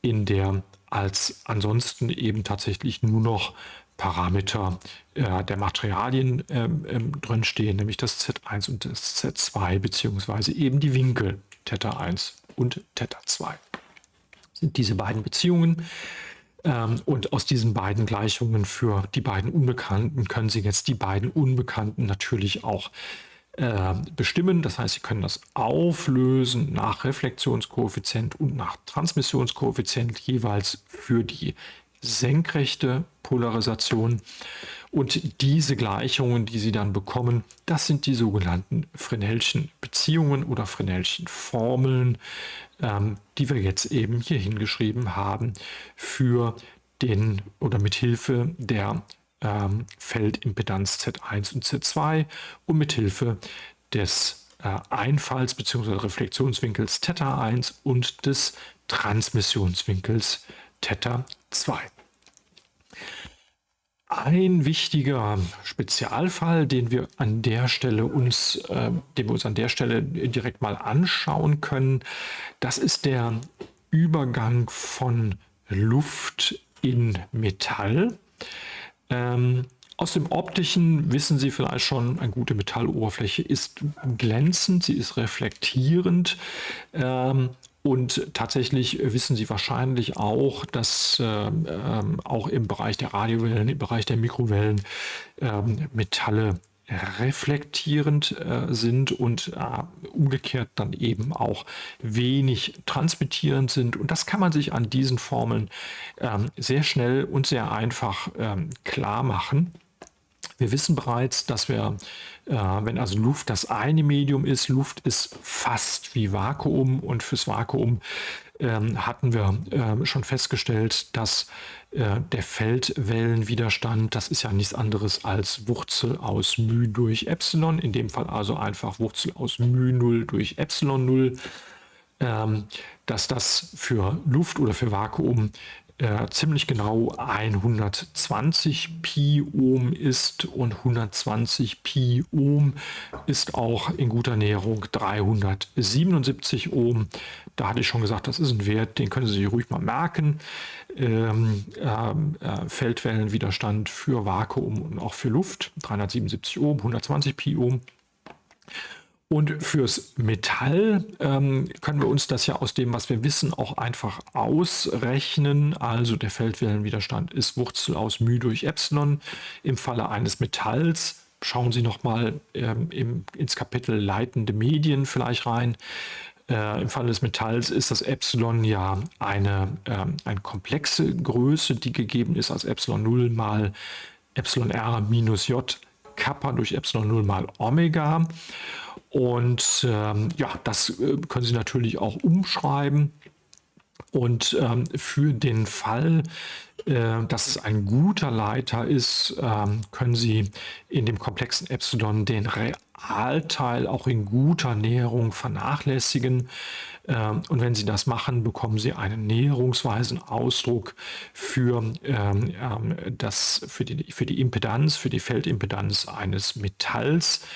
in der als ansonsten eben tatsächlich nur noch Parameter äh, der Materialien ähm, ähm, drin stehen, nämlich das Z1 und das Z2, beziehungsweise eben die Winkel Theta1 und Theta2. Sind diese beiden Beziehungen. Ähm, und aus diesen beiden Gleichungen für die beiden Unbekannten können Sie jetzt die beiden Unbekannten natürlich auch äh, bestimmen. Das heißt, Sie können das auflösen nach Reflexionskoeffizient und nach Transmissionskoeffizient jeweils für die senkrechte Polarisation. Und diese Gleichungen, die Sie dann bekommen, das sind die sogenannten Fresnelschen Beziehungen oder Fresnelschen Formeln, ähm, die wir jetzt eben hier hingeschrieben haben für den oder mit Hilfe der ähm, Feldimpedanz Z1 und Z2 und mit Hilfe des äh, Einfalls- bzw. Reflexionswinkels Theta1 und des Transmissionswinkels Theta 2. Ein wichtiger Spezialfall, den wir an der Stelle uns, äh, den wir uns an der Stelle direkt mal anschauen können, das ist der Übergang von Luft in Metall. Ähm, aus dem optischen wissen Sie vielleicht schon, eine gute Metalloberfläche ist glänzend, sie ist reflektierend. Ähm, und tatsächlich wissen Sie wahrscheinlich auch, dass äh, äh, auch im Bereich der Radiowellen, im Bereich der Mikrowellen äh, Metalle reflektierend äh, sind und äh, umgekehrt dann eben auch wenig transmittierend sind. Und das kann man sich an diesen Formeln ähm, sehr schnell und sehr einfach ähm, klar machen. Wir wissen bereits, dass wir, äh, wenn also Luft das eine Medium ist, Luft ist fast wie Vakuum. Und fürs Vakuum ähm, hatten wir äh, schon festgestellt, dass äh, der Feldwellenwiderstand, das ist ja nichts anderes als Wurzel aus μ durch Epsilon, in dem Fall also einfach Wurzel aus μ 0 durch Epsilon 0, ähm, dass das für Luft oder für Vakuum äh, ziemlich genau 120 Pi Ohm ist und 120 Pi Ohm ist auch in guter Näherung 377 Ohm. Da hatte ich schon gesagt, das ist ein Wert, den können Sie sich ruhig mal merken. Ähm, ähm äh, Feldwellenwiderstand für Vakuum und auch für Luft 377 Ohm, 120 Pi Ohm. Und fürs Metall ähm, können wir uns das ja aus dem, was wir wissen, auch einfach ausrechnen. Also der Feldwellenwiderstand ist Wurzel aus μ durch Epsilon. Im Falle eines Metalls schauen Sie nochmal ähm, ins Kapitel leitende Medien vielleicht rein. Äh, Im Falle des Metalls ist das Epsilon ja eine, äh, eine komplexe Größe, die gegeben ist als Epsilon 0 mal Epsilon R minus J Kappa durch Epsilon 0 mal Omega. Und ähm, ja, das äh, können Sie natürlich auch umschreiben. Und ähm, für den Fall, äh, dass es ein guter Leiter ist, ähm, können Sie in dem komplexen Epsilon den Realteil auch in guter Näherung vernachlässigen. Ähm, und wenn Sie das machen, bekommen Sie einen näherungsweisen Ausdruck für, ähm, ähm, das, für, die, für die Impedanz, für die Feldimpedanz eines Metalls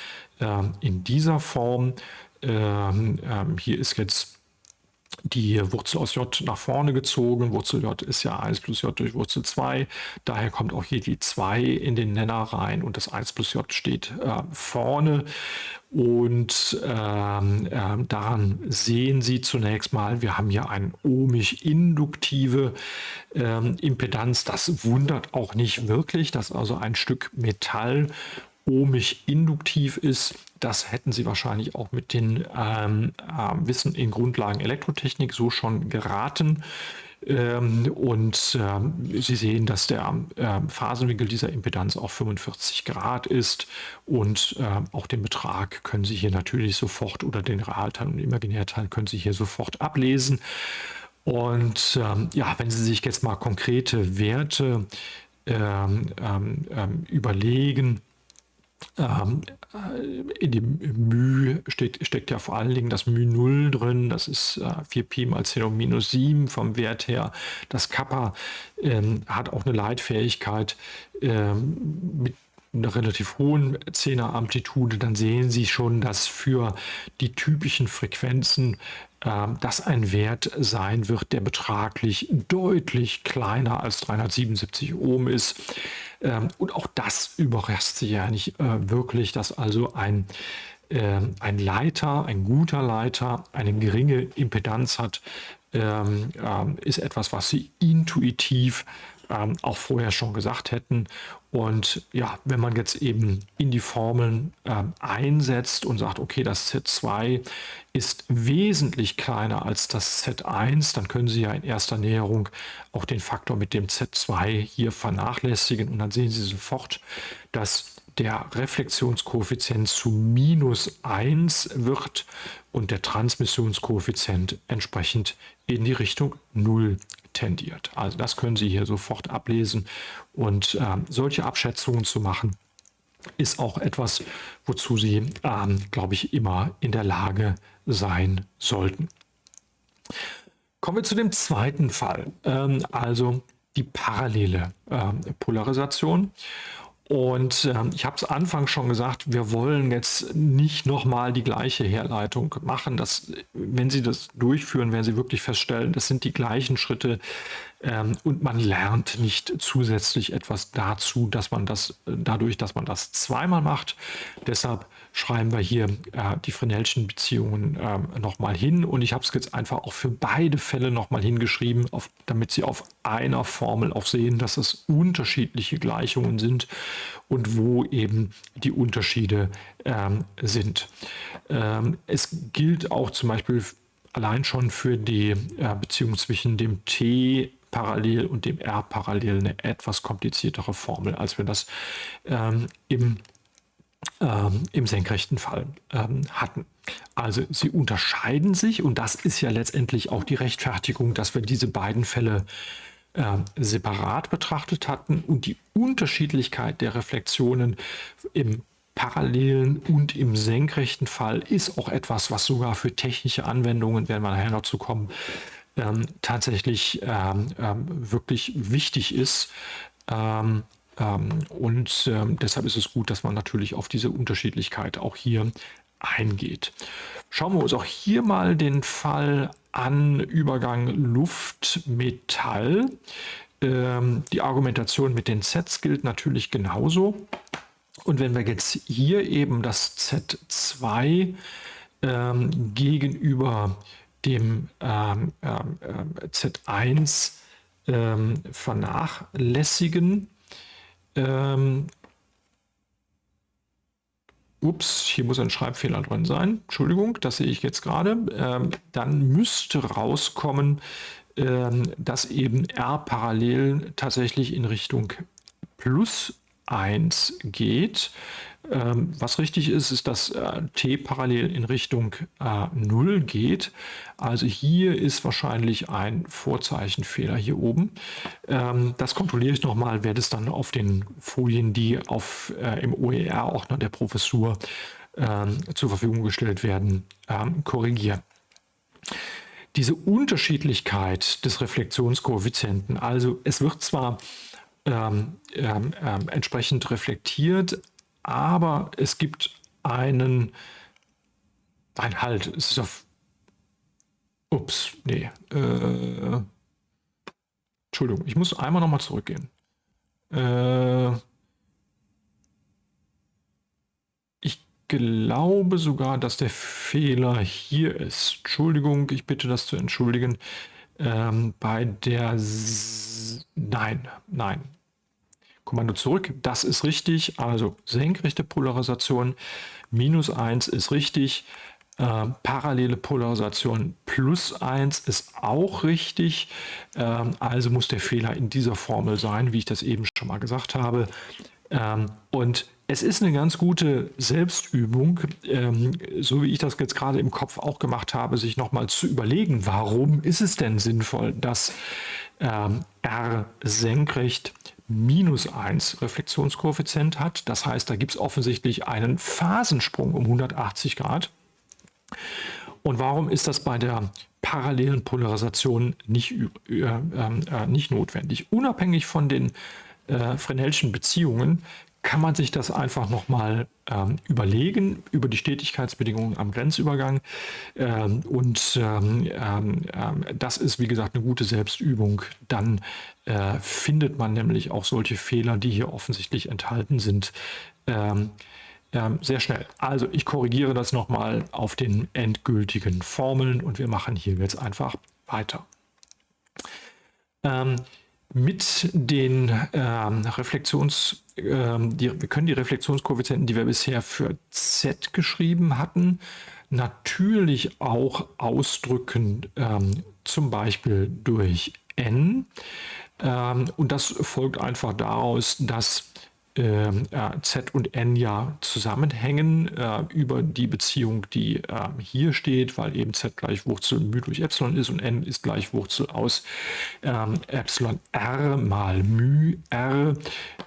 in dieser Form. hier ist jetzt die Wurzel aus J nach vorne gezogen. Wurzel J ist ja 1 plus J durch Wurzel 2. Daher kommt auch hier die 2 in den Nenner rein und das 1 plus J steht äh, vorne. Und ähm, äh, daran sehen Sie zunächst mal, wir haben hier eine ohmisch-induktive ähm, Impedanz. Das wundert auch nicht wirklich, dass also ein Stück Metall ohmisch induktiv ist. Das hätten Sie wahrscheinlich auch mit dem ähm, äh, Wissen in Grundlagen Elektrotechnik so schon geraten. Ähm, und ähm, Sie sehen, dass der äh, Phasenwinkel dieser Impedanz auch 45 Grad ist und äh, auch den Betrag können Sie hier natürlich sofort oder den Realteil und Imaginärteil können Sie hier sofort ablesen. Und ähm, ja, wenn Sie sich jetzt mal konkrete Werte ähm, ähm, ähm, überlegen, ähm, äh, in dem μ steht, steckt ja vor allen Dingen das μ0 drin, das ist äh, 4pi mal 10 um minus 7 vom Wert her. Das Kappa ähm, hat auch eine Leitfähigkeit ähm, mit einer relativ hohen Zehneramplitude, dann sehen Sie schon, dass für die typischen Frequenzen das ein Wert sein wird, der betraglich deutlich kleiner als 377 Ohm ist. Ähm, und auch das überrascht sie ja nicht äh, wirklich, dass also ein, äh, ein Leiter, ein guter Leiter, eine geringe Impedanz hat, ähm, ähm, ist etwas, was sie intuitiv ähm, auch vorher schon gesagt hätten. Und ja, wenn man jetzt eben in die Formeln ähm, einsetzt und sagt, okay, das Z2 ist wesentlich kleiner als das Z1, dann können Sie ja in erster Näherung auch den Faktor mit dem Z2 hier vernachlässigen und dann sehen Sie sofort, dass der Reflexionskoeffizient zu minus 1 wird und der Transmissionskoeffizient entsprechend in die Richtung 0 tendiert. Also das können Sie hier sofort ablesen und äh, solche Abschätzungen zu machen, ist auch etwas, wozu Sie, ähm, glaube ich, immer in der Lage sein sollten. Kommen wir zu dem zweiten Fall, ähm, also die parallele ähm, Polarisation. Und äh, ich habe es Anfang schon gesagt, wir wollen jetzt nicht nochmal die gleiche Herleitung machen. Das, wenn Sie das durchführen, werden Sie wirklich feststellen, das sind die gleichen Schritte ähm, und man lernt nicht zusätzlich etwas dazu, dass man das dadurch, dass man das zweimal macht. Deshalb schreiben wir hier äh, die Fresnelschen Beziehungen äh, nochmal hin und ich habe es jetzt einfach auch für beide Fälle nochmal hingeschrieben, auf, damit Sie auf einer Formel auch sehen, dass es unterschiedliche Gleichungen sind und wo eben die Unterschiede ähm, sind. Ähm, es gilt auch zum Beispiel allein schon für die äh, Beziehung zwischen dem T parallel und dem R parallel eine etwas kompliziertere Formel, als wir das ähm, im ähm, im senkrechten Fall ähm, hatten. Also sie unterscheiden sich und das ist ja letztendlich auch die Rechtfertigung, dass wir diese beiden Fälle äh, separat betrachtet hatten und die Unterschiedlichkeit der Reflexionen im parallelen und im senkrechten Fall ist auch etwas, was sogar für technische Anwendungen, werden wir nachher noch zu kommen, ähm, tatsächlich ähm, ähm, wirklich wichtig ist. Ähm, ähm, und deshalb ist es gut, dass man natürlich auf diese Unterschiedlichkeit auch hier eingeht. Schauen wir uns auch hier mal den Fall an, Übergang Luft-Metall. Die Argumentation mit den Sets gilt natürlich genauso. Und wenn wir jetzt hier eben das Z2 ähm, gegenüber dem ähm, ähm, Z1 ähm, vernachlässigen, ähm, ups, hier muss ein Schreibfehler drin sein. Entschuldigung, das sehe ich jetzt gerade. Ähm, dann müsste rauskommen, ähm, dass eben R parallel tatsächlich in Richtung Plus 1 geht. Ähm, was richtig ist, ist, dass äh, t parallel in Richtung äh, 0 geht. Also hier ist wahrscheinlich ein Vorzeichenfehler hier oben. Ähm, das kontrolliere ich nochmal, werde es dann auf den Folien, die auf, äh, im OER-Ordner der Professur ähm, zur Verfügung gestellt werden, ähm, korrigieren. Diese Unterschiedlichkeit des Reflexionskoeffizienten, also es wird zwar ähm, ähm, ähm, entsprechend reflektiert, aber es gibt einen, ein Halt, es ist auf, ups, nee, äh, Entschuldigung, ich muss einmal nochmal zurückgehen. Äh, ich glaube sogar, dass der Fehler hier ist. Entschuldigung, ich bitte das zu entschuldigen. Ähm, bei der, S nein, nein, Kommando zurück, das ist richtig, also senkrechte Polarisation, minus 1 ist richtig, äh, parallele Polarisation plus 1 ist auch richtig, ähm, also muss der Fehler in dieser Formel sein, wie ich das eben schon mal gesagt habe. Ähm, und es ist eine ganz gute Selbstübung, ähm, so wie ich das jetzt gerade im Kopf auch gemacht habe, sich nochmal zu überlegen, warum ist es denn sinnvoll, dass ähm, R senkrecht minus 1 Reflexionskoeffizient hat. Das heißt, da gibt es offensichtlich einen Phasensprung um 180 Grad. Und warum ist das bei der parallelen Polarisation nicht, äh, äh, nicht notwendig? Unabhängig von den äh, Fresnelschen Beziehungen kann man sich das einfach nochmal ähm, überlegen über die Stetigkeitsbedingungen am Grenzübergang. Ähm, und ähm, ähm, ähm, das ist, wie gesagt, eine gute Selbstübung. Dann äh, findet man nämlich auch solche Fehler, die hier offensichtlich enthalten sind, ähm, sehr schnell. Also ich korrigiere das nochmal auf den endgültigen Formeln und wir machen hier jetzt einfach weiter. Mit den ähm, Reflexions, ähm, die, wir können die Reflexionskoeffizienten, die wir bisher für Z geschrieben hatten, natürlich auch ausdrücken, ähm, zum Beispiel durch N. Ähm, und das folgt einfach daraus, dass äh, Z und N ja zusammenhängen äh, über die Beziehung, die äh, hier steht, weil eben Z gleich Wurzel μ durch Epsilon ist und N ist gleich Wurzel aus ähm, Epsilon R mal μ R.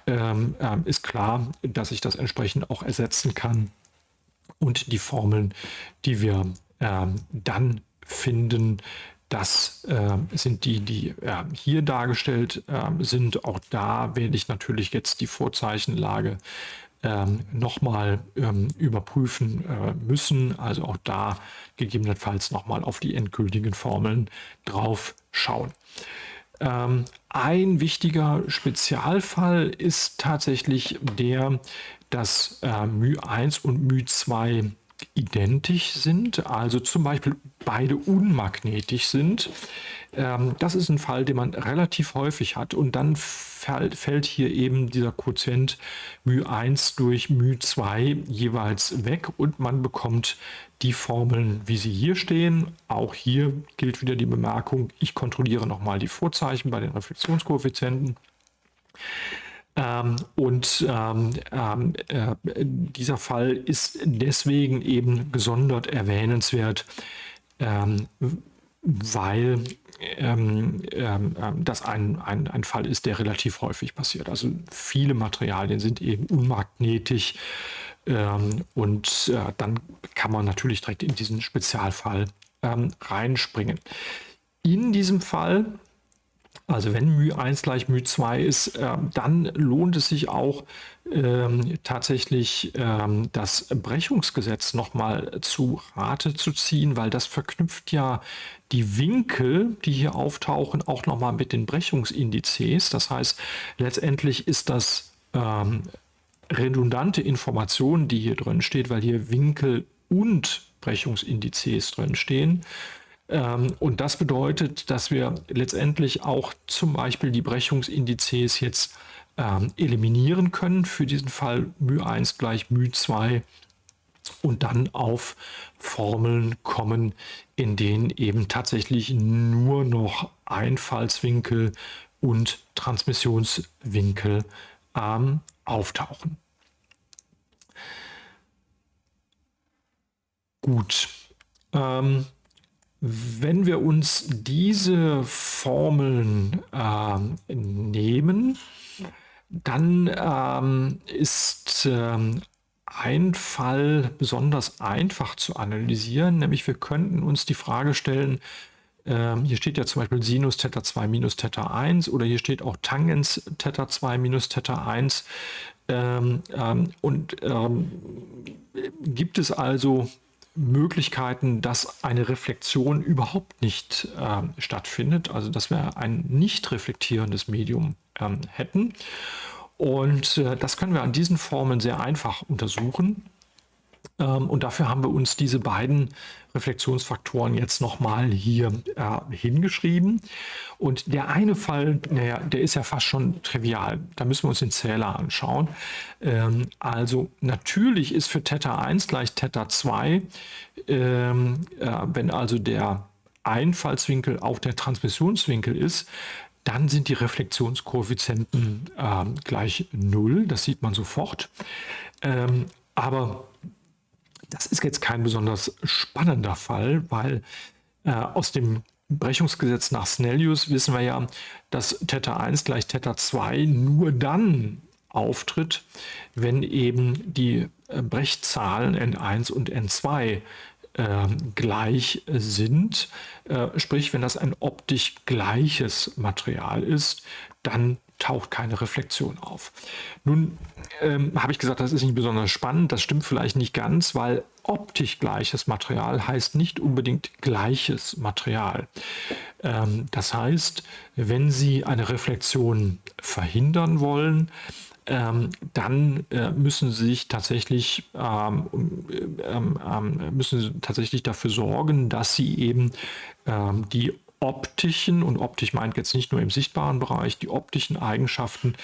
Ähm, ähm, ist klar, dass ich das entsprechend auch ersetzen kann. Und die Formeln, die wir ähm, dann finden, das äh, sind die, die äh, hier dargestellt äh, sind. Auch da werde ich natürlich jetzt die Vorzeichenlage ähm, nochmal ähm, überprüfen äh, müssen. Also auch da gegebenenfalls nochmal auf die endgültigen Formeln drauf schauen. Ähm, ein wichtiger Spezialfall ist tatsächlich der, dass äh, μ1 und μ2 identisch sind, also zum Beispiel beide unmagnetisch sind. Ähm, das ist ein Fall, den man relativ häufig hat und dann fällt hier eben dieser Quotient μ1 durch μ2 jeweils weg und man bekommt die Formeln, wie sie hier stehen. Auch hier gilt wieder die Bemerkung, ich kontrolliere nochmal die Vorzeichen bei den Reflexionskoeffizienten. Ähm, und ähm, ähm, äh, dieser Fall ist deswegen eben gesondert erwähnenswert, ähm, weil ähm, ähm, das ein, ein, ein Fall ist, der relativ häufig passiert. Also viele Materialien sind eben unmagnetisch und äh, dann kann man natürlich direkt in diesen Spezialfall reinspringen. In diesem Fall also wenn μ1 gleich μ2 ist, äh, dann lohnt es sich auch ähm, tatsächlich ähm, das Brechungsgesetz nochmal zu Rate zu ziehen, weil das verknüpft ja die Winkel, die hier auftauchen, auch nochmal mit den Brechungsindizes. Das heißt, letztendlich ist das ähm, redundante Information, die hier drin steht, weil hier Winkel und Brechungsindizes drin stehen. Ähm, und das bedeutet, dass wir letztendlich auch zum Beispiel die Brechungsindizes jetzt ähm, eliminieren können für diesen Fall μ1 gleich μ2 und dann auf Formeln kommen, in denen eben tatsächlich nur noch Einfallswinkel und Transmissionswinkel ähm, auftauchen. Gut. Ähm, wenn wir uns diese Formeln äh, nehmen, dann ähm, ist ähm, ein Fall besonders einfach zu analysieren, nämlich wir könnten uns die Frage stellen, ähm, hier steht ja zum Beispiel Sinus Theta 2 minus Theta 1 oder hier steht auch Tangens Theta 2 minus Theta 1. Ähm, ähm, und ähm, gibt es also Möglichkeiten, dass eine Reflexion überhaupt nicht äh, stattfindet, also dass wir ein nicht reflektierendes Medium ähm, hätten. Und äh, das können wir an diesen Formeln sehr einfach untersuchen. Ähm, und dafür haben wir uns diese beiden Reflexionsfaktoren jetzt nochmal hier äh, hingeschrieben. Und der eine Fall, naja, der ist ja fast schon trivial. Da müssen wir uns den Zähler anschauen. Ähm, also natürlich ist für Theta 1 gleich Theta 2, ähm, äh, wenn also der Einfallswinkel auch der Transmissionswinkel ist, dann sind die Reflexionskoeffizienten äh, gleich 0. Das sieht man sofort. Ähm, aber das ist jetzt kein besonders spannender Fall, weil äh, aus dem Brechungsgesetz nach Snellius wissen wir ja, dass Theta 1 gleich Theta 2 nur dann auftritt, wenn eben die äh, Brechzahlen N1 und N2 äh, gleich sind. Äh, sprich, wenn das ein optisch gleiches Material ist, dann taucht keine Reflexion auf. Nun ähm, habe ich gesagt, das ist nicht besonders spannend. Das stimmt vielleicht nicht ganz, weil optisch gleiches Material heißt nicht unbedingt gleiches Material. Ähm, das heißt, wenn Sie eine Reflexion verhindern wollen, ähm, dann äh, müssen Sie sich tatsächlich ähm, ähm, ähm, müssen tatsächlich dafür sorgen, dass Sie eben ähm, die optischen, und optisch meint jetzt nicht nur im sichtbaren Bereich, die optischen Eigenschaften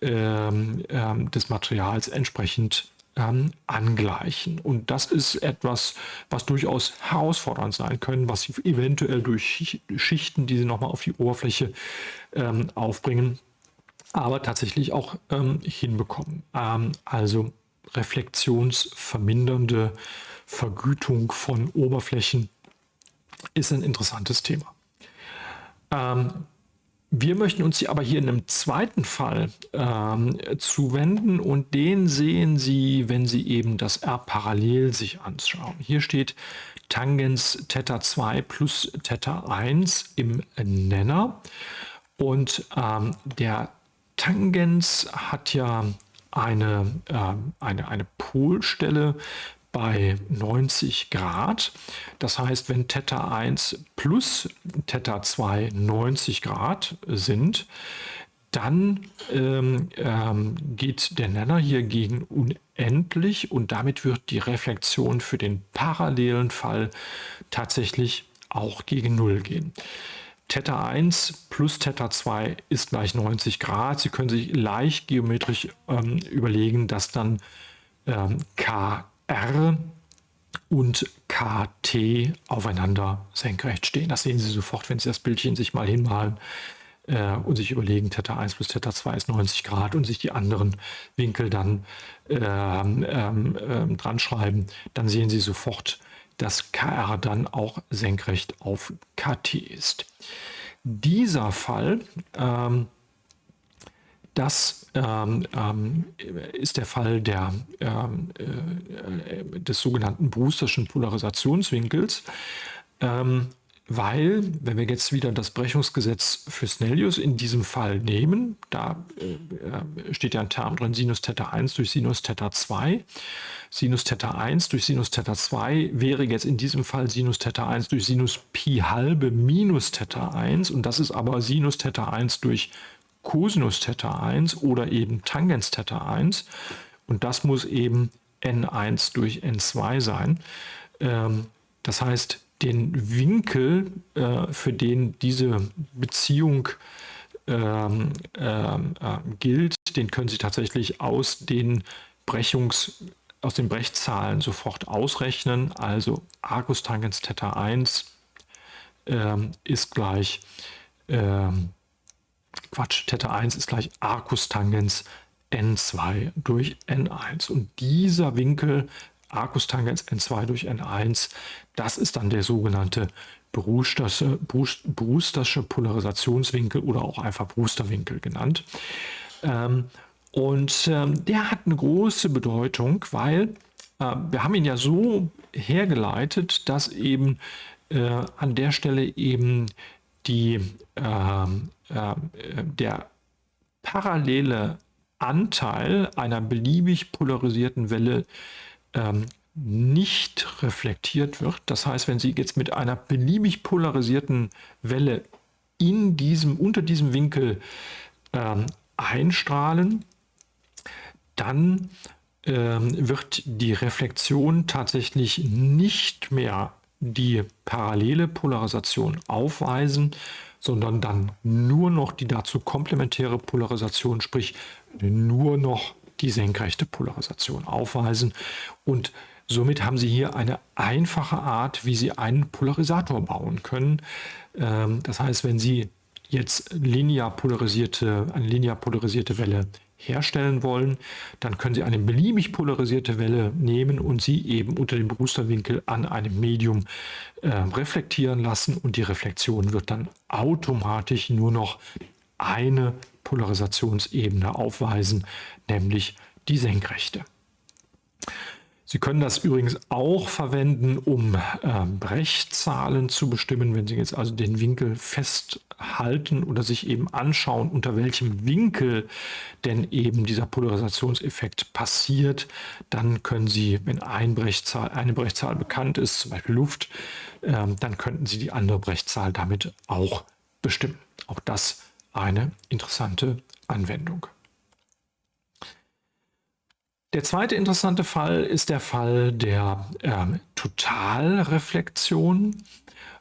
ähm, ähm, des Materials entsprechend ähm, angleichen. Und das ist etwas, was durchaus herausfordernd sein können, was Sie eventuell durch Schichten, die Sie nochmal auf die Oberfläche ähm, aufbringen, aber tatsächlich auch ähm, hinbekommen. Ähm, also reflexionsvermindernde Vergütung von Oberflächen ist ein interessantes Thema. Ähm, wir möchten uns aber hier in einem zweiten Fall ähm, zuwenden und den sehen Sie, wenn Sie eben das R parallel sich anschauen. Hier steht Tangens Theta 2 plus Theta 1 im Nenner und ähm, der Tangens hat ja eine, äh, eine, eine Polstelle bei 90 Grad. Das heißt, wenn Theta 1 plus Theta 2 90 Grad sind, dann ähm, ähm, geht der Nenner hier gegen unendlich und damit wird die Reflexion für den parallelen Fall tatsächlich auch gegen Null gehen. Theta 1 plus Theta 2 ist gleich 90 Grad. Sie können sich leicht geometrisch ähm, überlegen, dass dann ähm, K R und KT aufeinander senkrecht stehen. Das sehen Sie sofort, wenn Sie das Bildchen sich mal hinmalen äh, und sich überlegen, Theta 1 plus Theta 2 ist 90 Grad und sich die anderen Winkel dann ähm, ähm, ähm, dran schreiben, dann sehen Sie sofort, dass KR dann auch senkrecht auf KT ist. Dieser Fall ähm, das ähm, ähm, ist der Fall der, ähm, äh, des sogenannten Brewsterschen Polarisationswinkels, ähm, weil, wenn wir jetzt wieder das Brechungsgesetz für Snellius in diesem Fall nehmen, da äh, steht ja ein Term drin, Sinus Theta 1 durch Sinus Theta 2. Sinus Theta 1 durch Sinus Theta 2 wäre jetzt in diesem Fall Sinus Theta 1 durch Sinus Pi halbe minus Theta 1 und das ist aber Sinus Theta 1 durch Cosinus Theta 1 oder eben Tangens Theta 1 und das muss eben n1 durch n2 sein. Ähm, das heißt, den Winkel, äh, für den diese Beziehung ähm, ähm, äh, gilt, den können Sie tatsächlich aus den Brechungs aus den Brechzahlen sofort ausrechnen. Also Arcus Tangens Theta 1 ähm, ist gleich ähm, Quatsch, Theta 1 ist gleich Arcus Tangens N2 durch N1. Und dieser Winkel, Arcus-Tangens N2 durch N1, das ist dann der sogenannte Brewstersche, Brewstersche Polarisationswinkel oder auch einfach Brewsterwinkel genannt. Ähm, und ähm, der hat eine große Bedeutung, weil äh, wir haben ihn ja so hergeleitet, dass eben äh, an der Stelle eben die, ähm, äh, der parallele Anteil einer beliebig polarisierten Welle ähm, nicht reflektiert wird. Das heißt, wenn Sie jetzt mit einer beliebig polarisierten Welle in diesem, unter diesem Winkel ähm, einstrahlen, dann ähm, wird die Reflexion tatsächlich nicht mehr die parallele Polarisation aufweisen, sondern dann nur noch die dazu komplementäre Polarisation, sprich nur noch die senkrechte Polarisation aufweisen. Und somit haben Sie hier eine einfache Art, wie Sie einen Polarisator bauen können. Ähm, das heißt, wenn Sie jetzt linear polarisierte, eine linear polarisierte Welle herstellen wollen, dann können Sie eine beliebig polarisierte Welle nehmen und sie eben unter dem Brewsterwinkel an einem Medium äh, reflektieren lassen und die Reflexion wird dann automatisch nur noch eine Polarisationsebene aufweisen, nämlich die senkrechte. Sie können das übrigens auch verwenden, um äh, Brechzahlen zu bestimmen, wenn Sie jetzt also den Winkel festhalten oder sich eben anschauen, unter welchem Winkel denn eben dieser Polarisationseffekt passiert, dann können Sie, wenn ein Brechzahl, eine Brechzahl bekannt ist, zum Beispiel Luft, äh, dann könnten Sie die andere Brechzahl damit auch bestimmen. Auch das eine interessante Anwendung. Der zweite interessante Fall ist der Fall der ähm, Totalreflexion.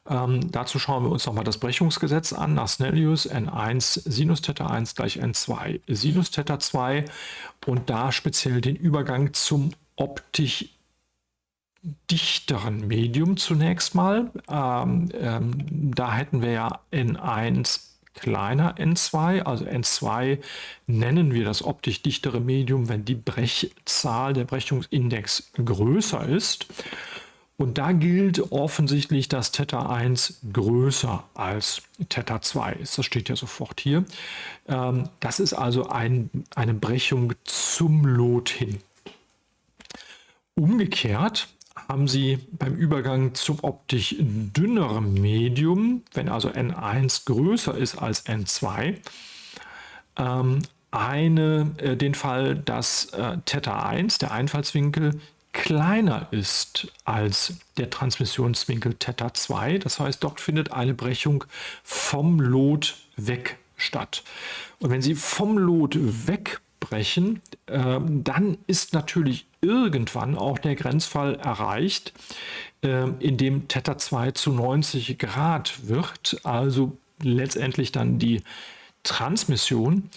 Ähm, dazu schauen wir uns nochmal das Brechungsgesetz an nach Snellius N1 Sinus Theta 1 gleich N2 Sinus Theta 2 und da speziell den Übergang zum optisch dichteren Medium zunächst mal. Ähm, ähm, da hätten wir ja N1 kleiner N2, also N2 nennen wir das optisch dichtere Medium, wenn die Brechzahl, der Brechungsindex größer ist. Und da gilt offensichtlich, dass Theta 1 größer als Theta 2 ist. Das steht ja sofort hier. Ähm, das ist also ein, eine Brechung zum Lot hin. Umgekehrt haben Sie beim Übergang zum optisch dünneren Medium, wenn also N1 größer ist als N2, ähm, eine, äh, den Fall, dass äh, Theta 1, der Einfallswinkel, kleiner ist als der Transmissionswinkel Theta 2. Das heißt, dort findet eine Brechung vom Lot weg statt. Und wenn Sie vom Lot wegbrechen, äh, dann ist natürlich irgendwann auch der Grenzfall erreicht, äh, in dem Theta 2 zu 90 Grad wird, also letztendlich dann die Transmission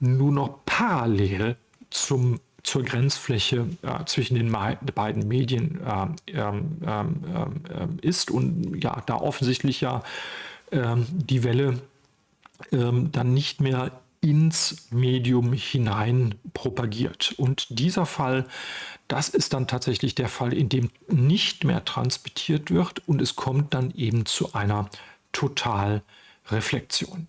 nur noch parallel zum, zur Grenzfläche äh, zwischen den beiden Medien äh, ähm, ähm, ähm, ist und ja, da offensichtlich ja ähm, die Welle ähm, dann nicht mehr ins Medium hinein propagiert. Und dieser Fall, das ist dann tatsächlich der Fall, in dem nicht mehr transmittiert wird und es kommt dann eben zu einer Totalreflexion.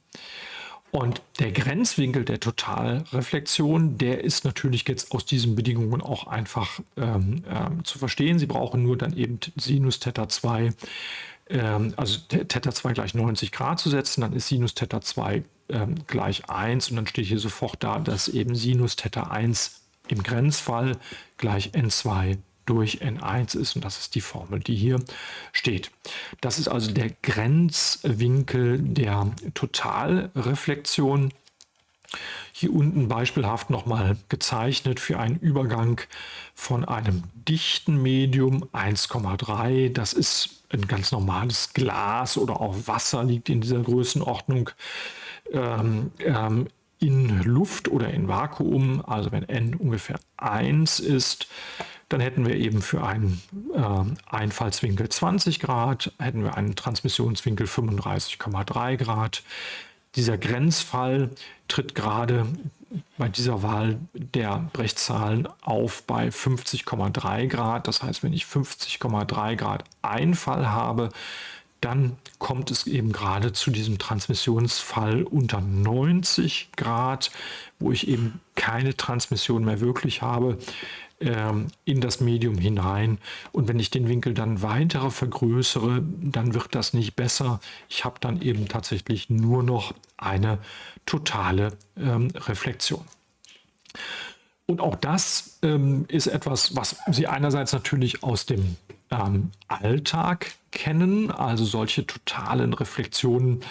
Und der Grenzwinkel der Totalreflexion, der ist natürlich jetzt aus diesen Bedingungen auch einfach ähm, ähm, zu verstehen. Sie brauchen nur dann eben Sinus Theta 2 ähm, also Theta 2 gleich 90 Grad zu setzen, dann ist Sinus Theta 2 ähm, gleich 1 und dann steht hier sofort da, dass eben Sinus Theta 1 im Grenzfall gleich n2 durch n1 ist und das ist die Formel, die hier steht. Das ist also der Grenzwinkel der Totalreflexion. Hier unten beispielhaft nochmal gezeichnet für einen Übergang von einem dichten Medium 1,3. Das ist ein ganz normales Glas oder auch Wasser liegt in dieser Größenordnung ähm, ähm, in Luft oder in Vakuum. Also wenn n ungefähr 1 ist, dann hätten wir eben für einen äh, Einfallswinkel 20 Grad, hätten wir einen Transmissionswinkel 35,3 Grad. Dieser Grenzfall tritt gerade bei dieser Wahl der Brechzahlen auf bei 50,3 Grad. Das heißt, wenn ich 50,3 Grad Einfall habe, dann kommt es eben gerade zu diesem Transmissionsfall unter 90 Grad, wo ich eben keine Transmission mehr wirklich habe ähm, in das Medium hinein. Und wenn ich den Winkel dann weiter vergrößere, dann wird das nicht besser. Ich habe dann eben tatsächlich nur noch eine totale ähm, Reflexion. Und auch das ähm, ist etwas, was Sie einerseits natürlich aus dem ähm, Alltag kennen, also solche totalen Reflexionen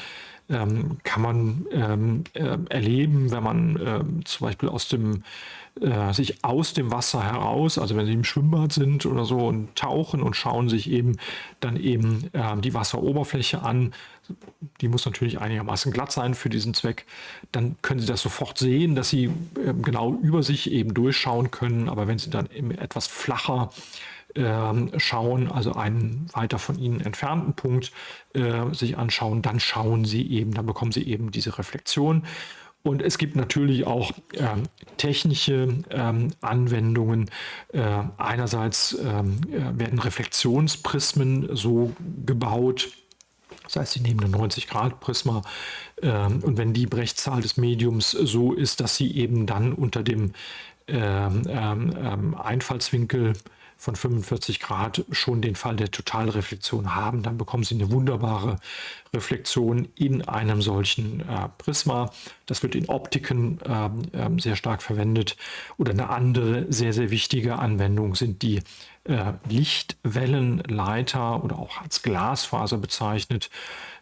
ähm, kann man ähm, äh, erleben, wenn man äh, zum Beispiel aus dem, äh, sich aus dem Wasser heraus, also wenn sie im Schwimmbad sind oder so und tauchen und schauen sich eben dann eben ähm, die Wasseroberfläche an, die muss natürlich einigermaßen glatt sein für diesen Zweck, dann können Sie das sofort sehen, dass Sie ähm, genau über sich eben durchschauen können. Aber wenn Sie dann eben etwas flacher ähm, schauen, also einen weiter von ihnen entfernten Punkt äh, sich anschauen, dann schauen sie eben, dann bekommen sie eben diese Reflexion. Und es gibt natürlich auch ähm, technische ähm, Anwendungen. Äh, einerseits ähm, äh, werden Reflexionsprismen so gebaut, das heißt, sie nehmen eine 90-Grad-Prisma ähm, und wenn die Brechzahl des Mediums so ist, dass sie eben dann unter dem ähm, ähm, Einfallswinkel von 45 Grad schon den Fall der Totalreflexion haben, dann bekommen Sie eine wunderbare Reflexion in einem solchen äh, Prisma. Das wird in Optiken äh, sehr stark verwendet. Oder eine andere sehr, sehr wichtige Anwendung sind die äh, Lichtwellenleiter oder auch als Glasfaser bezeichnet,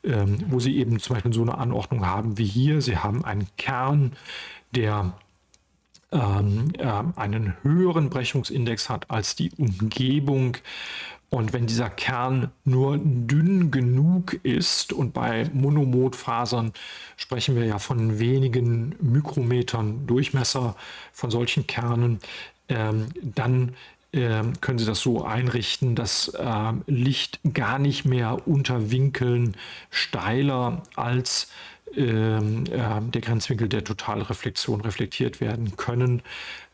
ähm, wo Sie eben zum Beispiel so eine Anordnung haben wie hier. Sie haben einen Kern, der ähm, äh, einen höheren Brechungsindex hat als die Umgebung. Und wenn dieser Kern nur dünn genug ist, und bei Monomodfasern sprechen wir ja von wenigen Mikrometern Durchmesser von solchen Kernen, ähm, dann ähm, können Sie das so einrichten, dass äh, Licht gar nicht mehr unter Winkeln steiler als ähm, äh, der Grenzwinkel der Totalreflexion reflektiert werden können.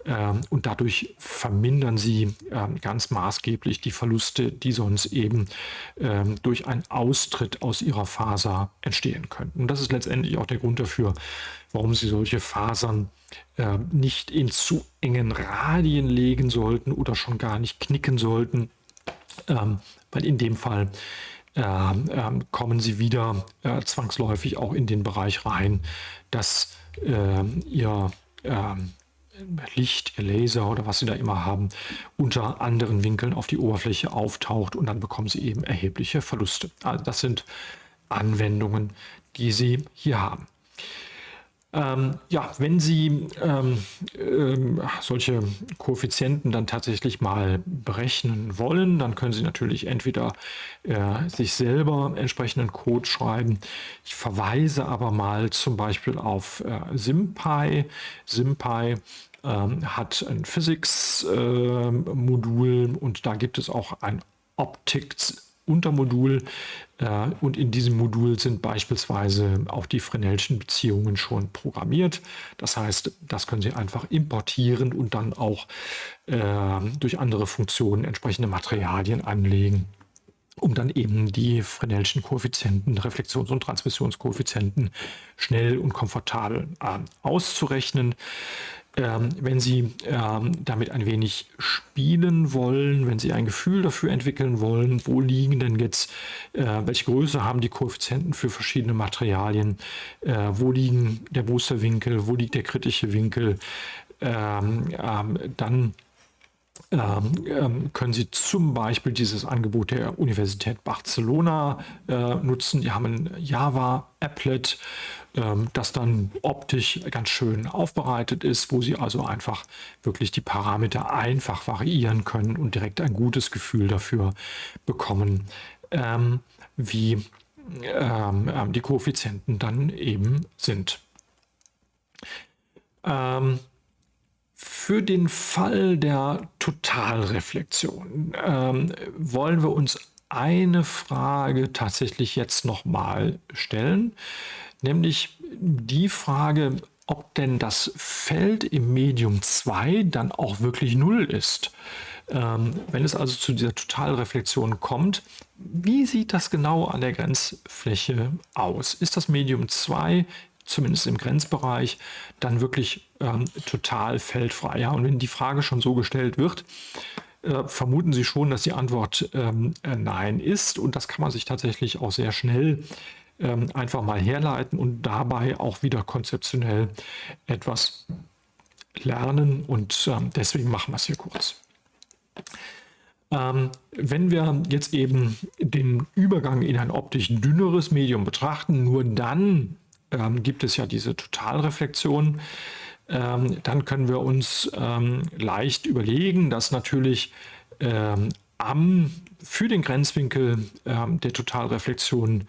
Ähm, und dadurch vermindern sie ähm, ganz maßgeblich die Verluste, die sonst eben ähm, durch einen Austritt aus ihrer Faser entstehen könnten. Und das ist letztendlich auch der Grund dafür, warum sie solche Fasern äh, nicht in zu engen Radien legen sollten oder schon gar nicht knicken sollten, ähm, weil in dem Fall ähm, ähm, kommen sie wieder äh, zwangsläufig auch in den Bereich rein, dass äh, ihr ähm, Licht, ihr Laser oder was sie da immer haben, unter anderen Winkeln auf die Oberfläche auftaucht und dann bekommen sie eben erhebliche Verluste. Also das sind Anwendungen, die sie hier haben. Ähm, ja, wenn Sie ähm, ähm, solche Koeffizienten dann tatsächlich mal berechnen wollen, dann können Sie natürlich entweder äh, sich selber entsprechenden Code schreiben. Ich verweise aber mal zum Beispiel auf äh, SymPy. SymPy ähm, hat ein Physics-Modul ähm, und da gibt es auch ein Optics Untermodul äh, und in diesem Modul sind beispielsweise auch die Fresnelschen Beziehungen schon programmiert. Das heißt, das können Sie einfach importieren und dann auch äh, durch andere Funktionen entsprechende Materialien anlegen um dann eben die Fresnelschen Koeffizienten, Reflexions- und Transmissionskoeffizienten schnell und komfortabel äh, auszurechnen. Ähm, wenn Sie ähm, damit ein wenig spielen wollen, wenn Sie ein Gefühl dafür entwickeln wollen, wo liegen denn jetzt, äh, welche Größe haben die Koeffizienten für verschiedene Materialien, äh, wo liegen der Boosterwinkel, wo liegt der kritische Winkel, ähm, ähm dann ähm, ähm, können Sie zum Beispiel dieses Angebot der Universität Barcelona äh, nutzen. Die haben ein Java-Applet, ähm, das dann optisch ganz schön aufbereitet ist, wo Sie also einfach wirklich die Parameter einfach variieren können und direkt ein gutes Gefühl dafür bekommen, ähm, wie ähm, die Koeffizienten dann eben sind. Für den Fall der Totalreflexion wollen wir uns eine Frage tatsächlich jetzt nochmal stellen, nämlich die Frage, ob denn das Feld im Medium 2 dann auch wirklich 0 ist. Ähm, wenn es also zu dieser Totalreflexion kommt, wie sieht das genau an der Grenzfläche aus? Ist das Medium 2 zumindest im Grenzbereich, dann wirklich ähm, total feldfrei. Ja? Und wenn die Frage schon so gestellt wird, äh, vermuten Sie schon, dass die Antwort ähm, äh, Nein ist. Und das kann man sich tatsächlich auch sehr schnell ähm, einfach mal herleiten und dabei auch wieder konzeptionell etwas lernen. Und ähm, deswegen machen wir es hier kurz. Ähm, wenn wir jetzt eben den Übergang in ein optisch dünneres Medium betrachten, nur dann ähm, gibt es ja diese Totalreflexion. Ähm, dann können wir uns ähm, leicht überlegen, dass natürlich am, für den Grenzwinkel der Totalreflexion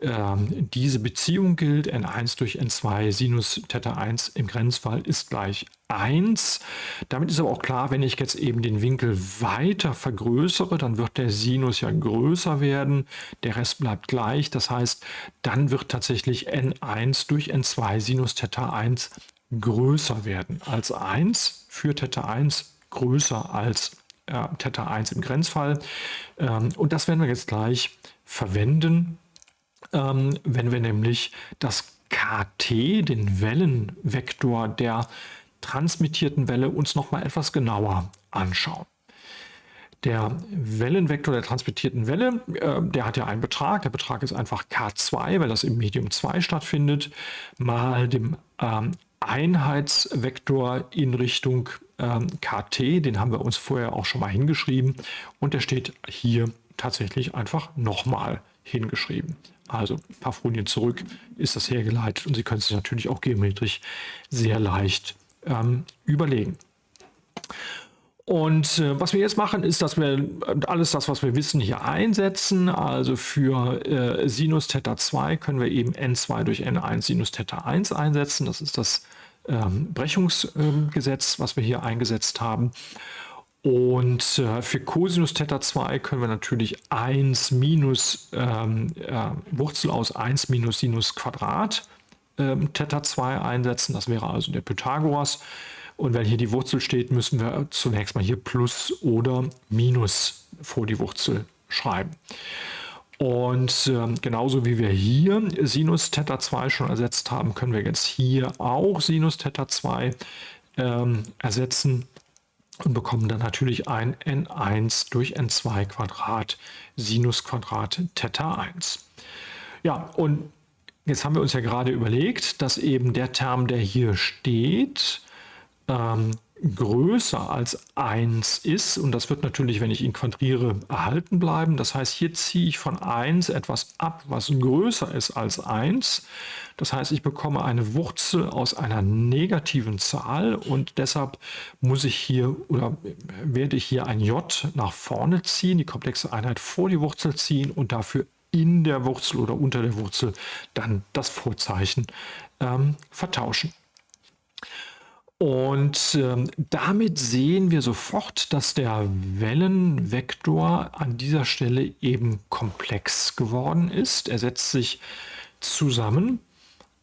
ähm, diese Beziehung gilt, n1 durch n2 Sinus Theta 1 im Grenzfall ist gleich 1. Damit ist aber auch klar, wenn ich jetzt eben den Winkel weiter vergrößere, dann wird der Sinus ja größer werden, der Rest bleibt gleich. Das heißt, dann wird tatsächlich n1 durch n2 Sinus Theta 1 größer werden als 1 für Theta 1 größer als äh, Theta 1 im Grenzfall. Ähm, und das werden wir jetzt gleich verwenden ähm, wenn wir nämlich das KT, den Wellenvektor der transmittierten Welle, uns noch mal etwas genauer anschauen. Der Wellenvektor der transmittierten Welle, äh, der hat ja einen Betrag. Der Betrag ist einfach K2, weil das im Medium 2 stattfindet, mal dem ähm, Einheitsvektor in Richtung ähm, KT. Den haben wir uns vorher auch schon mal hingeschrieben. Und der steht hier tatsächlich einfach nochmal hingeschrieben. Also ein paar Folien zurück ist das hergeleitet und Sie können es natürlich auch geometrisch sehr leicht ähm, überlegen. Und äh, was wir jetzt machen, ist, dass wir äh, alles das, was wir wissen, hier einsetzen. Also für äh, Sinus Theta 2 können wir eben n2 durch n1 Sinus Theta 1 einsetzen. Das ist das ähm, Brechungsgesetz, was wir hier eingesetzt haben. Und äh, für Cosinus Theta 2 können wir natürlich 1 minus ähm, äh, Wurzel aus 1 minus Sinus Quadrat ähm, Theta 2 einsetzen. Das wäre also der Pythagoras. Und wenn hier die Wurzel steht, müssen wir zunächst mal hier Plus oder Minus vor die Wurzel schreiben. Und äh, genauso wie wir hier Sinus Theta 2 schon ersetzt haben, können wir jetzt hier auch Sinus Theta 2 ähm, ersetzen und bekommen dann natürlich ein n1 durch n2 Quadrat Sinus Quadrat Theta 1. Ja, und jetzt haben wir uns ja gerade überlegt, dass eben der Term, der hier steht, ähm, größer als 1 ist, und das wird natürlich, wenn ich ihn quadriere, erhalten bleiben. Das heißt, hier ziehe ich von 1 etwas ab, was größer ist als 1. Das heißt, ich bekomme eine Wurzel aus einer negativen Zahl und deshalb muss ich hier oder werde ich hier ein j nach vorne ziehen, die komplexe Einheit vor die Wurzel ziehen und dafür in der Wurzel oder unter der Wurzel dann das Vorzeichen ähm, vertauschen. Und ähm, damit sehen wir sofort, dass der Wellenvektor an dieser Stelle eben komplex geworden ist. Er setzt sich zusammen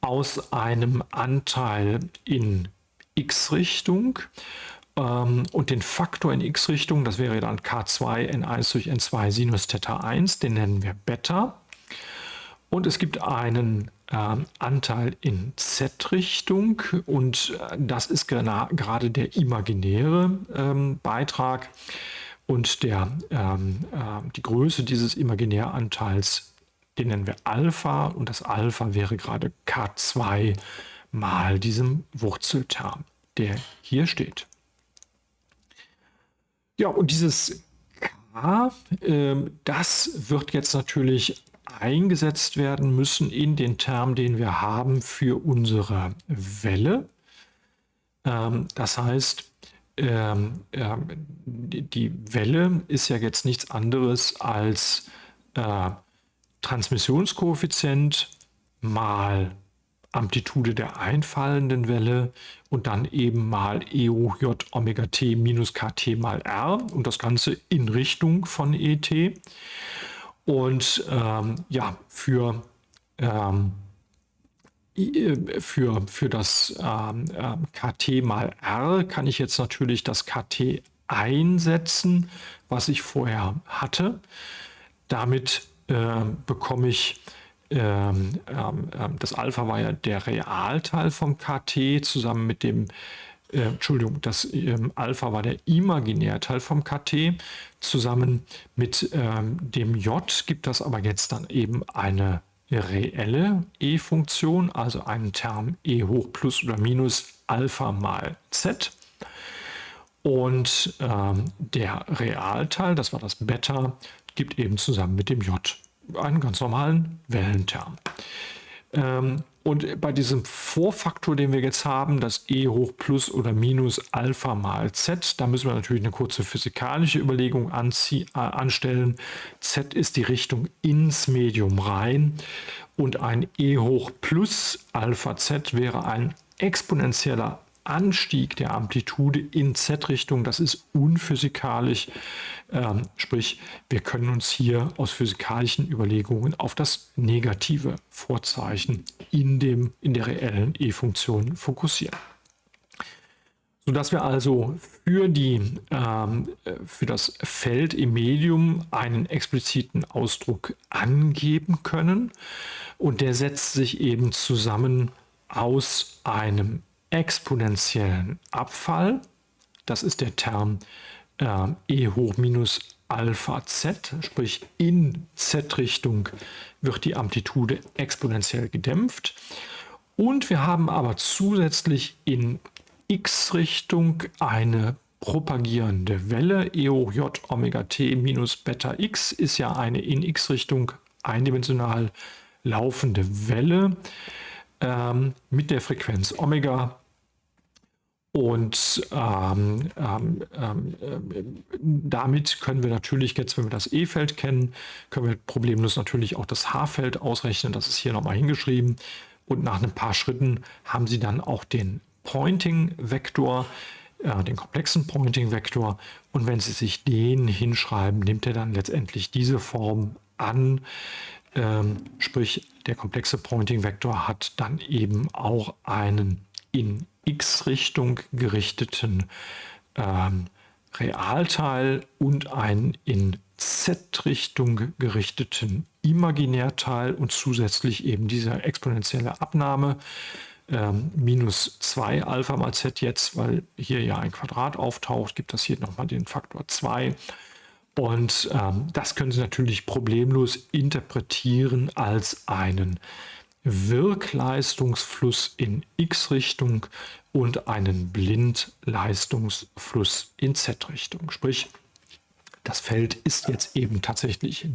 aus einem Anteil in x-Richtung ähm, und den Faktor in x-Richtung, das wäre dann k2 n1 durch n2 Sinus Theta 1, den nennen wir Beta. Und es gibt einen Anteil in Z-Richtung und äh, das ist gerade der imaginäre ähm, Beitrag und der, ähm, äh, die Größe dieses Imaginäranteils, den nennen wir Alpha und das Alpha wäre gerade K2 mal diesem Wurzelterm, der hier steht. Ja, und dieses K, das wird jetzt natürlich eingesetzt werden müssen in den Term, den wir haben für unsere Welle. Ähm, das heißt, ähm, äh, die Welle ist ja jetzt nichts anderes als äh, Transmissionskoeffizient mal Amplitude der einfallenden Welle und dann eben mal e hoch j Omega t minus kt mal r und das Ganze in Richtung von et. Und ähm, ja, für ähm, für, für das ähm, ähm KT mal R kann ich jetzt natürlich das KT einsetzen, was ich vorher hatte. Damit äh, bekomme ich ähm, ähm, das Alpha war ja der Realteil vom KT zusammen mit dem, äh, Entschuldigung, das ähm, Alpha war der Imaginärteil vom KT. Zusammen mit ähm, dem J gibt das aber jetzt dann eben eine reelle E-Funktion, also einen Term E hoch plus oder minus Alpha mal Z. Und ähm, der Realteil, das war das Beta, gibt eben zusammen mit dem J einen ganz normalen Wellenterm. Ähm, und bei diesem Vorfaktor, den wir jetzt haben, das e hoch plus oder minus Alpha mal z, da müssen wir natürlich eine kurze physikalische Überlegung äh, anstellen. z ist die Richtung ins Medium rein und ein e hoch plus Alpha z wäre ein exponentieller Anstieg der Amplitude in Z-Richtung, das ist unphysikalisch. Ähm, sprich, wir können uns hier aus physikalischen Überlegungen auf das negative Vorzeichen in, dem, in der reellen E-Funktion fokussieren. Sodass wir also für, die, ähm, für das Feld im Medium einen expliziten Ausdruck angeben können. Und der setzt sich eben zusammen aus einem exponentiellen Abfall, das ist der Term äh, e hoch minus Alpha z, sprich in z-Richtung wird die Amplitude exponentiell gedämpft. Und wir haben aber zusätzlich in x-Richtung eine propagierende Welle. E hoch j Omega t minus Beta x ist ja eine in x-Richtung eindimensional laufende Welle ähm, mit der Frequenz Omega und ähm, ähm, ähm, damit können wir natürlich jetzt, wenn wir das E-Feld kennen, können wir problemlos natürlich auch das H-Feld ausrechnen. Das ist hier nochmal hingeschrieben. Und nach ein paar Schritten haben Sie dann auch den Pointing-Vektor, äh, den komplexen Pointing-Vektor. Und wenn Sie sich den hinschreiben, nimmt er dann letztendlich diese Form an. Ähm, sprich, der komplexe Pointing-Vektor hat dann eben auch einen in x-Richtung gerichteten ähm, Realteil und einen in z-Richtung gerichteten Imaginärteil und zusätzlich eben diese exponentielle Abnahme ähm, minus 2 Alpha mal z jetzt, weil hier ja ein Quadrat auftaucht, gibt das hier nochmal den Faktor 2. Und ähm, das können Sie natürlich problemlos interpretieren als einen Wirkleistungsfluss in x-Richtung und einen Blindleistungsfluss in z-Richtung. Sprich, das Feld ist jetzt eben tatsächlich,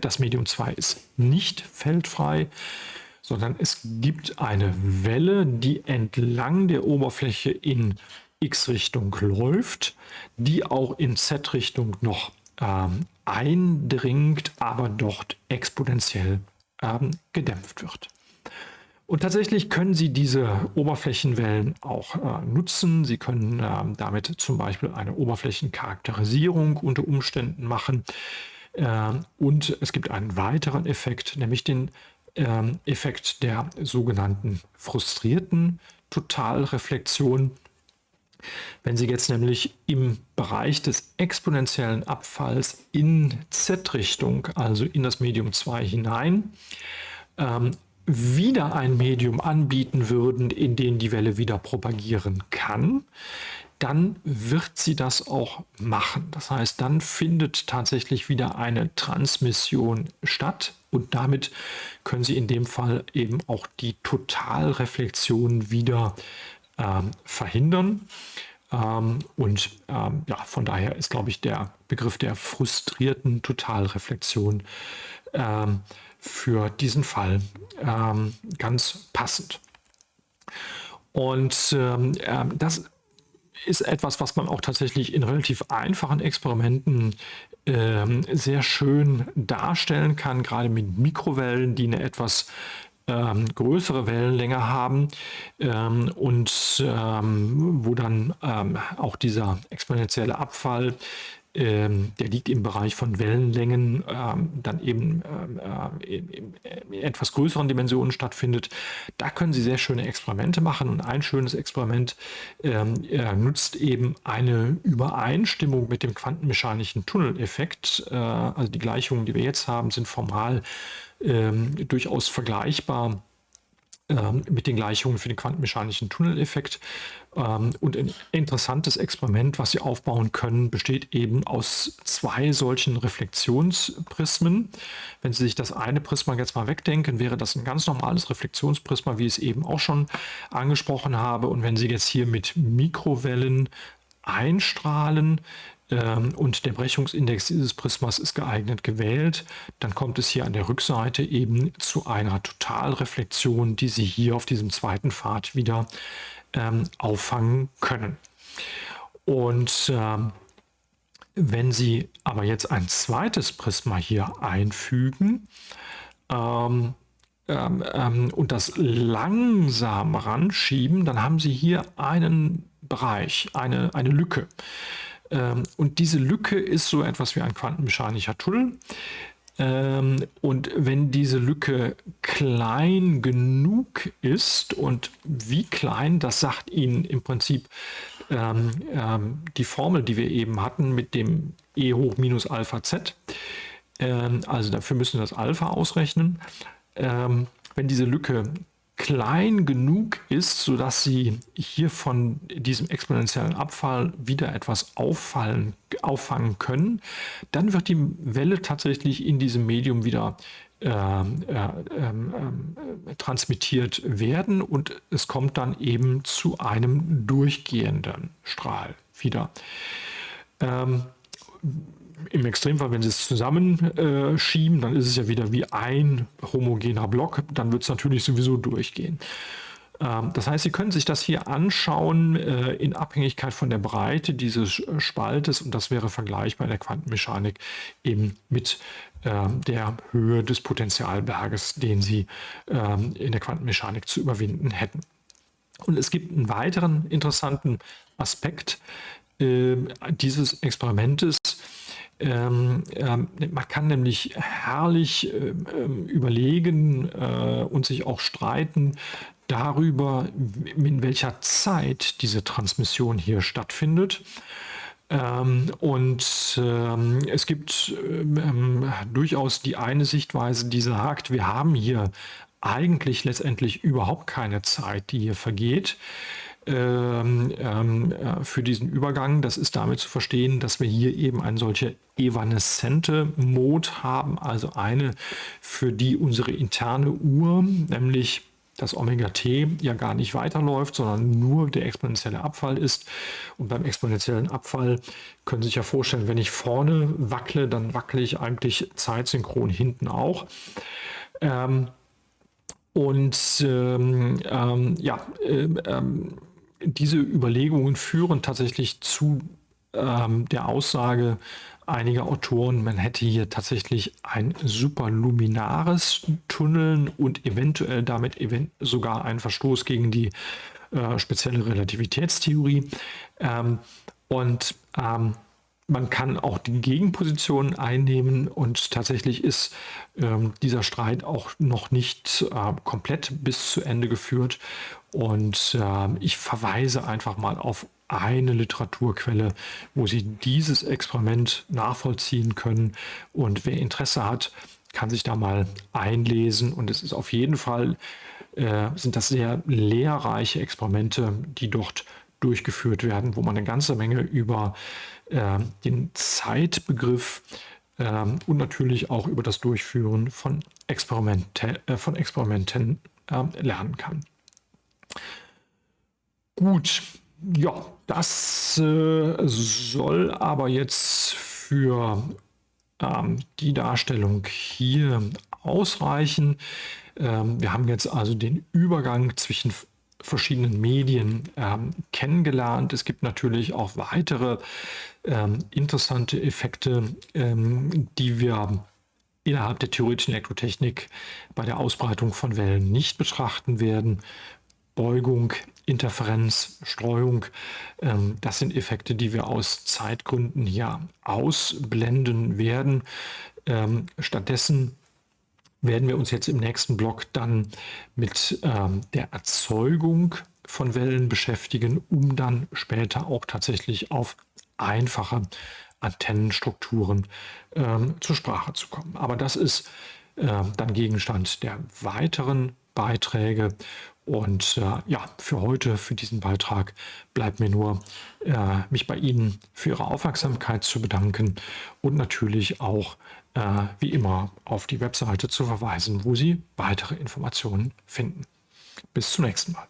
das Medium 2 ist nicht feldfrei, sondern es gibt eine Welle, die entlang der Oberfläche in x-Richtung läuft, die auch in z-Richtung noch ähm, eindringt, aber dort exponentiell ähm, gedämpft wird. Und tatsächlich können Sie diese Oberflächenwellen auch äh, nutzen. Sie können äh, damit zum Beispiel eine Oberflächencharakterisierung unter Umständen machen. Äh, und es gibt einen weiteren Effekt, nämlich den ähm, Effekt der sogenannten frustrierten Totalreflexion. Wenn Sie jetzt nämlich im Bereich des exponentiellen Abfalls in Z-Richtung, also in das Medium 2 hinein, ähm, wieder ein Medium anbieten würden, in dem die Welle wieder propagieren kann, dann wird sie das auch machen. Das heißt, dann findet tatsächlich wieder eine Transmission statt und damit können Sie in dem Fall eben auch die Totalreflexion wieder ähm, verhindern. Ähm, und ähm, ja, von daher ist, glaube ich, der Begriff der frustrierten Totalreflexion ähm, für diesen Fall ähm, ganz passend. Und ähm, das ist etwas, was man auch tatsächlich in relativ einfachen Experimenten sehr schön darstellen kann, gerade mit Mikrowellen, die eine etwas ähm, größere Wellenlänge haben ähm, und ähm, wo dann ähm, auch dieser exponentielle Abfall ähm, der liegt im Bereich von Wellenlängen, ähm, dann eben äh, in, in etwas größeren Dimensionen stattfindet. Da können Sie sehr schöne Experimente machen und ein schönes Experiment äh, nutzt eben eine Übereinstimmung mit dem quantenmechanischen Tunneleffekt. Äh, also die Gleichungen, die wir jetzt haben, sind formal ähm, durchaus vergleichbar ähm, mit den Gleichungen für den quantenmechanischen Tunneleffekt. Ähm, und ein interessantes Experiment, was Sie aufbauen können, besteht eben aus zwei solchen Reflexionsprismen. Wenn Sie sich das eine Prisma jetzt mal wegdenken, wäre das ein ganz normales Reflexionsprisma, wie ich es eben auch schon angesprochen habe. Und wenn Sie jetzt hier mit Mikrowellen einstrahlen, und der Brechungsindex dieses Prismas ist geeignet gewählt, dann kommt es hier an der Rückseite eben zu einer Totalreflexion, die Sie hier auf diesem zweiten Pfad wieder ähm, auffangen können. Und ähm, wenn Sie aber jetzt ein zweites Prisma hier einfügen ähm, ähm, ähm, und das langsam ranschieben, dann haben Sie hier einen Bereich, eine, eine Lücke. Ähm, und diese Lücke ist so etwas wie ein quantenmechanischer Tunnel. Ähm, und wenn diese Lücke klein genug ist und wie klein, das sagt Ihnen im Prinzip ähm, ähm, die Formel, die wir eben hatten mit dem E hoch minus Alpha Z. Ähm, also dafür müssen wir das Alpha ausrechnen. Ähm, wenn diese Lücke klein genug ist, sodass sie hier von diesem exponentiellen Abfall wieder etwas auffallen, auffangen können, dann wird die Welle tatsächlich in diesem Medium wieder äh, äh, äh, transmittiert werden und es kommt dann eben zu einem durchgehenden Strahl wieder. Ähm, im Extremfall, wenn Sie es zusammenschieben, dann ist es ja wieder wie ein homogener Block, dann wird es natürlich sowieso durchgehen. Ähm, das heißt, Sie können sich das hier anschauen äh, in Abhängigkeit von der Breite dieses Spaltes und das wäre vergleichbar in der Quantenmechanik eben mit ähm, der Höhe des Potentialberges, den Sie ähm, in der Quantenmechanik zu überwinden hätten. Und es gibt einen weiteren interessanten Aspekt dieses Experimentes, ähm, ähm, man kann nämlich herrlich ähm, ähm, überlegen äh, und sich auch streiten darüber, in welcher Zeit diese Transmission hier stattfindet. Ähm, und ähm, es gibt durchaus die eine Sichtweise, die sagt, wir haben hier eigentlich letztendlich überhaupt keine Zeit, die hier vergeht. Ähm, ähm, äh, für diesen Übergang. Das ist damit zu verstehen, dass wir hier eben eine solche evanescente Mode haben, also eine, für die unsere interne Uhr, nämlich das Omega-T ja gar nicht weiterläuft, sondern nur der exponentielle Abfall ist. Und beim exponentiellen Abfall können Sie sich ja vorstellen, wenn ich vorne wackle, dann wackle ich eigentlich zeitsynchron hinten auch. Ähm, und ähm, ähm, ja, äh, ähm, diese Überlegungen führen tatsächlich zu ähm, der Aussage einiger Autoren, man hätte hier tatsächlich ein superluminares Tunneln und eventuell damit event sogar einen Verstoß gegen die äh, spezielle Relativitätstheorie. Ähm, und ähm, man kann auch die Gegenposition einnehmen und tatsächlich ist ähm, dieser Streit auch noch nicht äh, komplett bis zu Ende geführt. Und äh, ich verweise einfach mal auf eine Literaturquelle, wo Sie dieses Experiment nachvollziehen können. Und wer Interesse hat, kann sich da mal einlesen. Und es ist auf jeden Fall, äh, sind das sehr lehrreiche Experimente, die dort durchgeführt werden, wo man eine ganze Menge über äh, den Zeitbegriff äh, und natürlich auch über das Durchführen von, Experimente, äh, von Experimenten ähm, lernen kann. Gut, ja, das äh, soll aber jetzt für ähm, die Darstellung hier ausreichen. Ähm, wir haben jetzt also den Übergang zwischen verschiedenen Medien ähm, kennengelernt. Es gibt natürlich auch weitere ähm, interessante Effekte, ähm, die wir innerhalb der theoretischen Elektrotechnik bei der Ausbreitung von Wellen nicht betrachten werden. Beugung Interferenz, Streuung. Ähm, das sind Effekte, die wir aus Zeitgründen hier ausblenden werden. Ähm, stattdessen werden wir uns jetzt im nächsten Block dann mit ähm, der Erzeugung von Wellen beschäftigen, um dann später auch tatsächlich auf einfache Antennenstrukturen zur Sprache zu kommen. Aber das ist dann Gegenstand der weiteren Beiträge. Und äh, ja, für heute, für diesen Beitrag, bleibt mir nur, äh, mich bei Ihnen für Ihre Aufmerksamkeit zu bedanken und natürlich auch, äh, wie immer, auf die Webseite zu verweisen, wo Sie weitere Informationen finden. Bis zum nächsten Mal.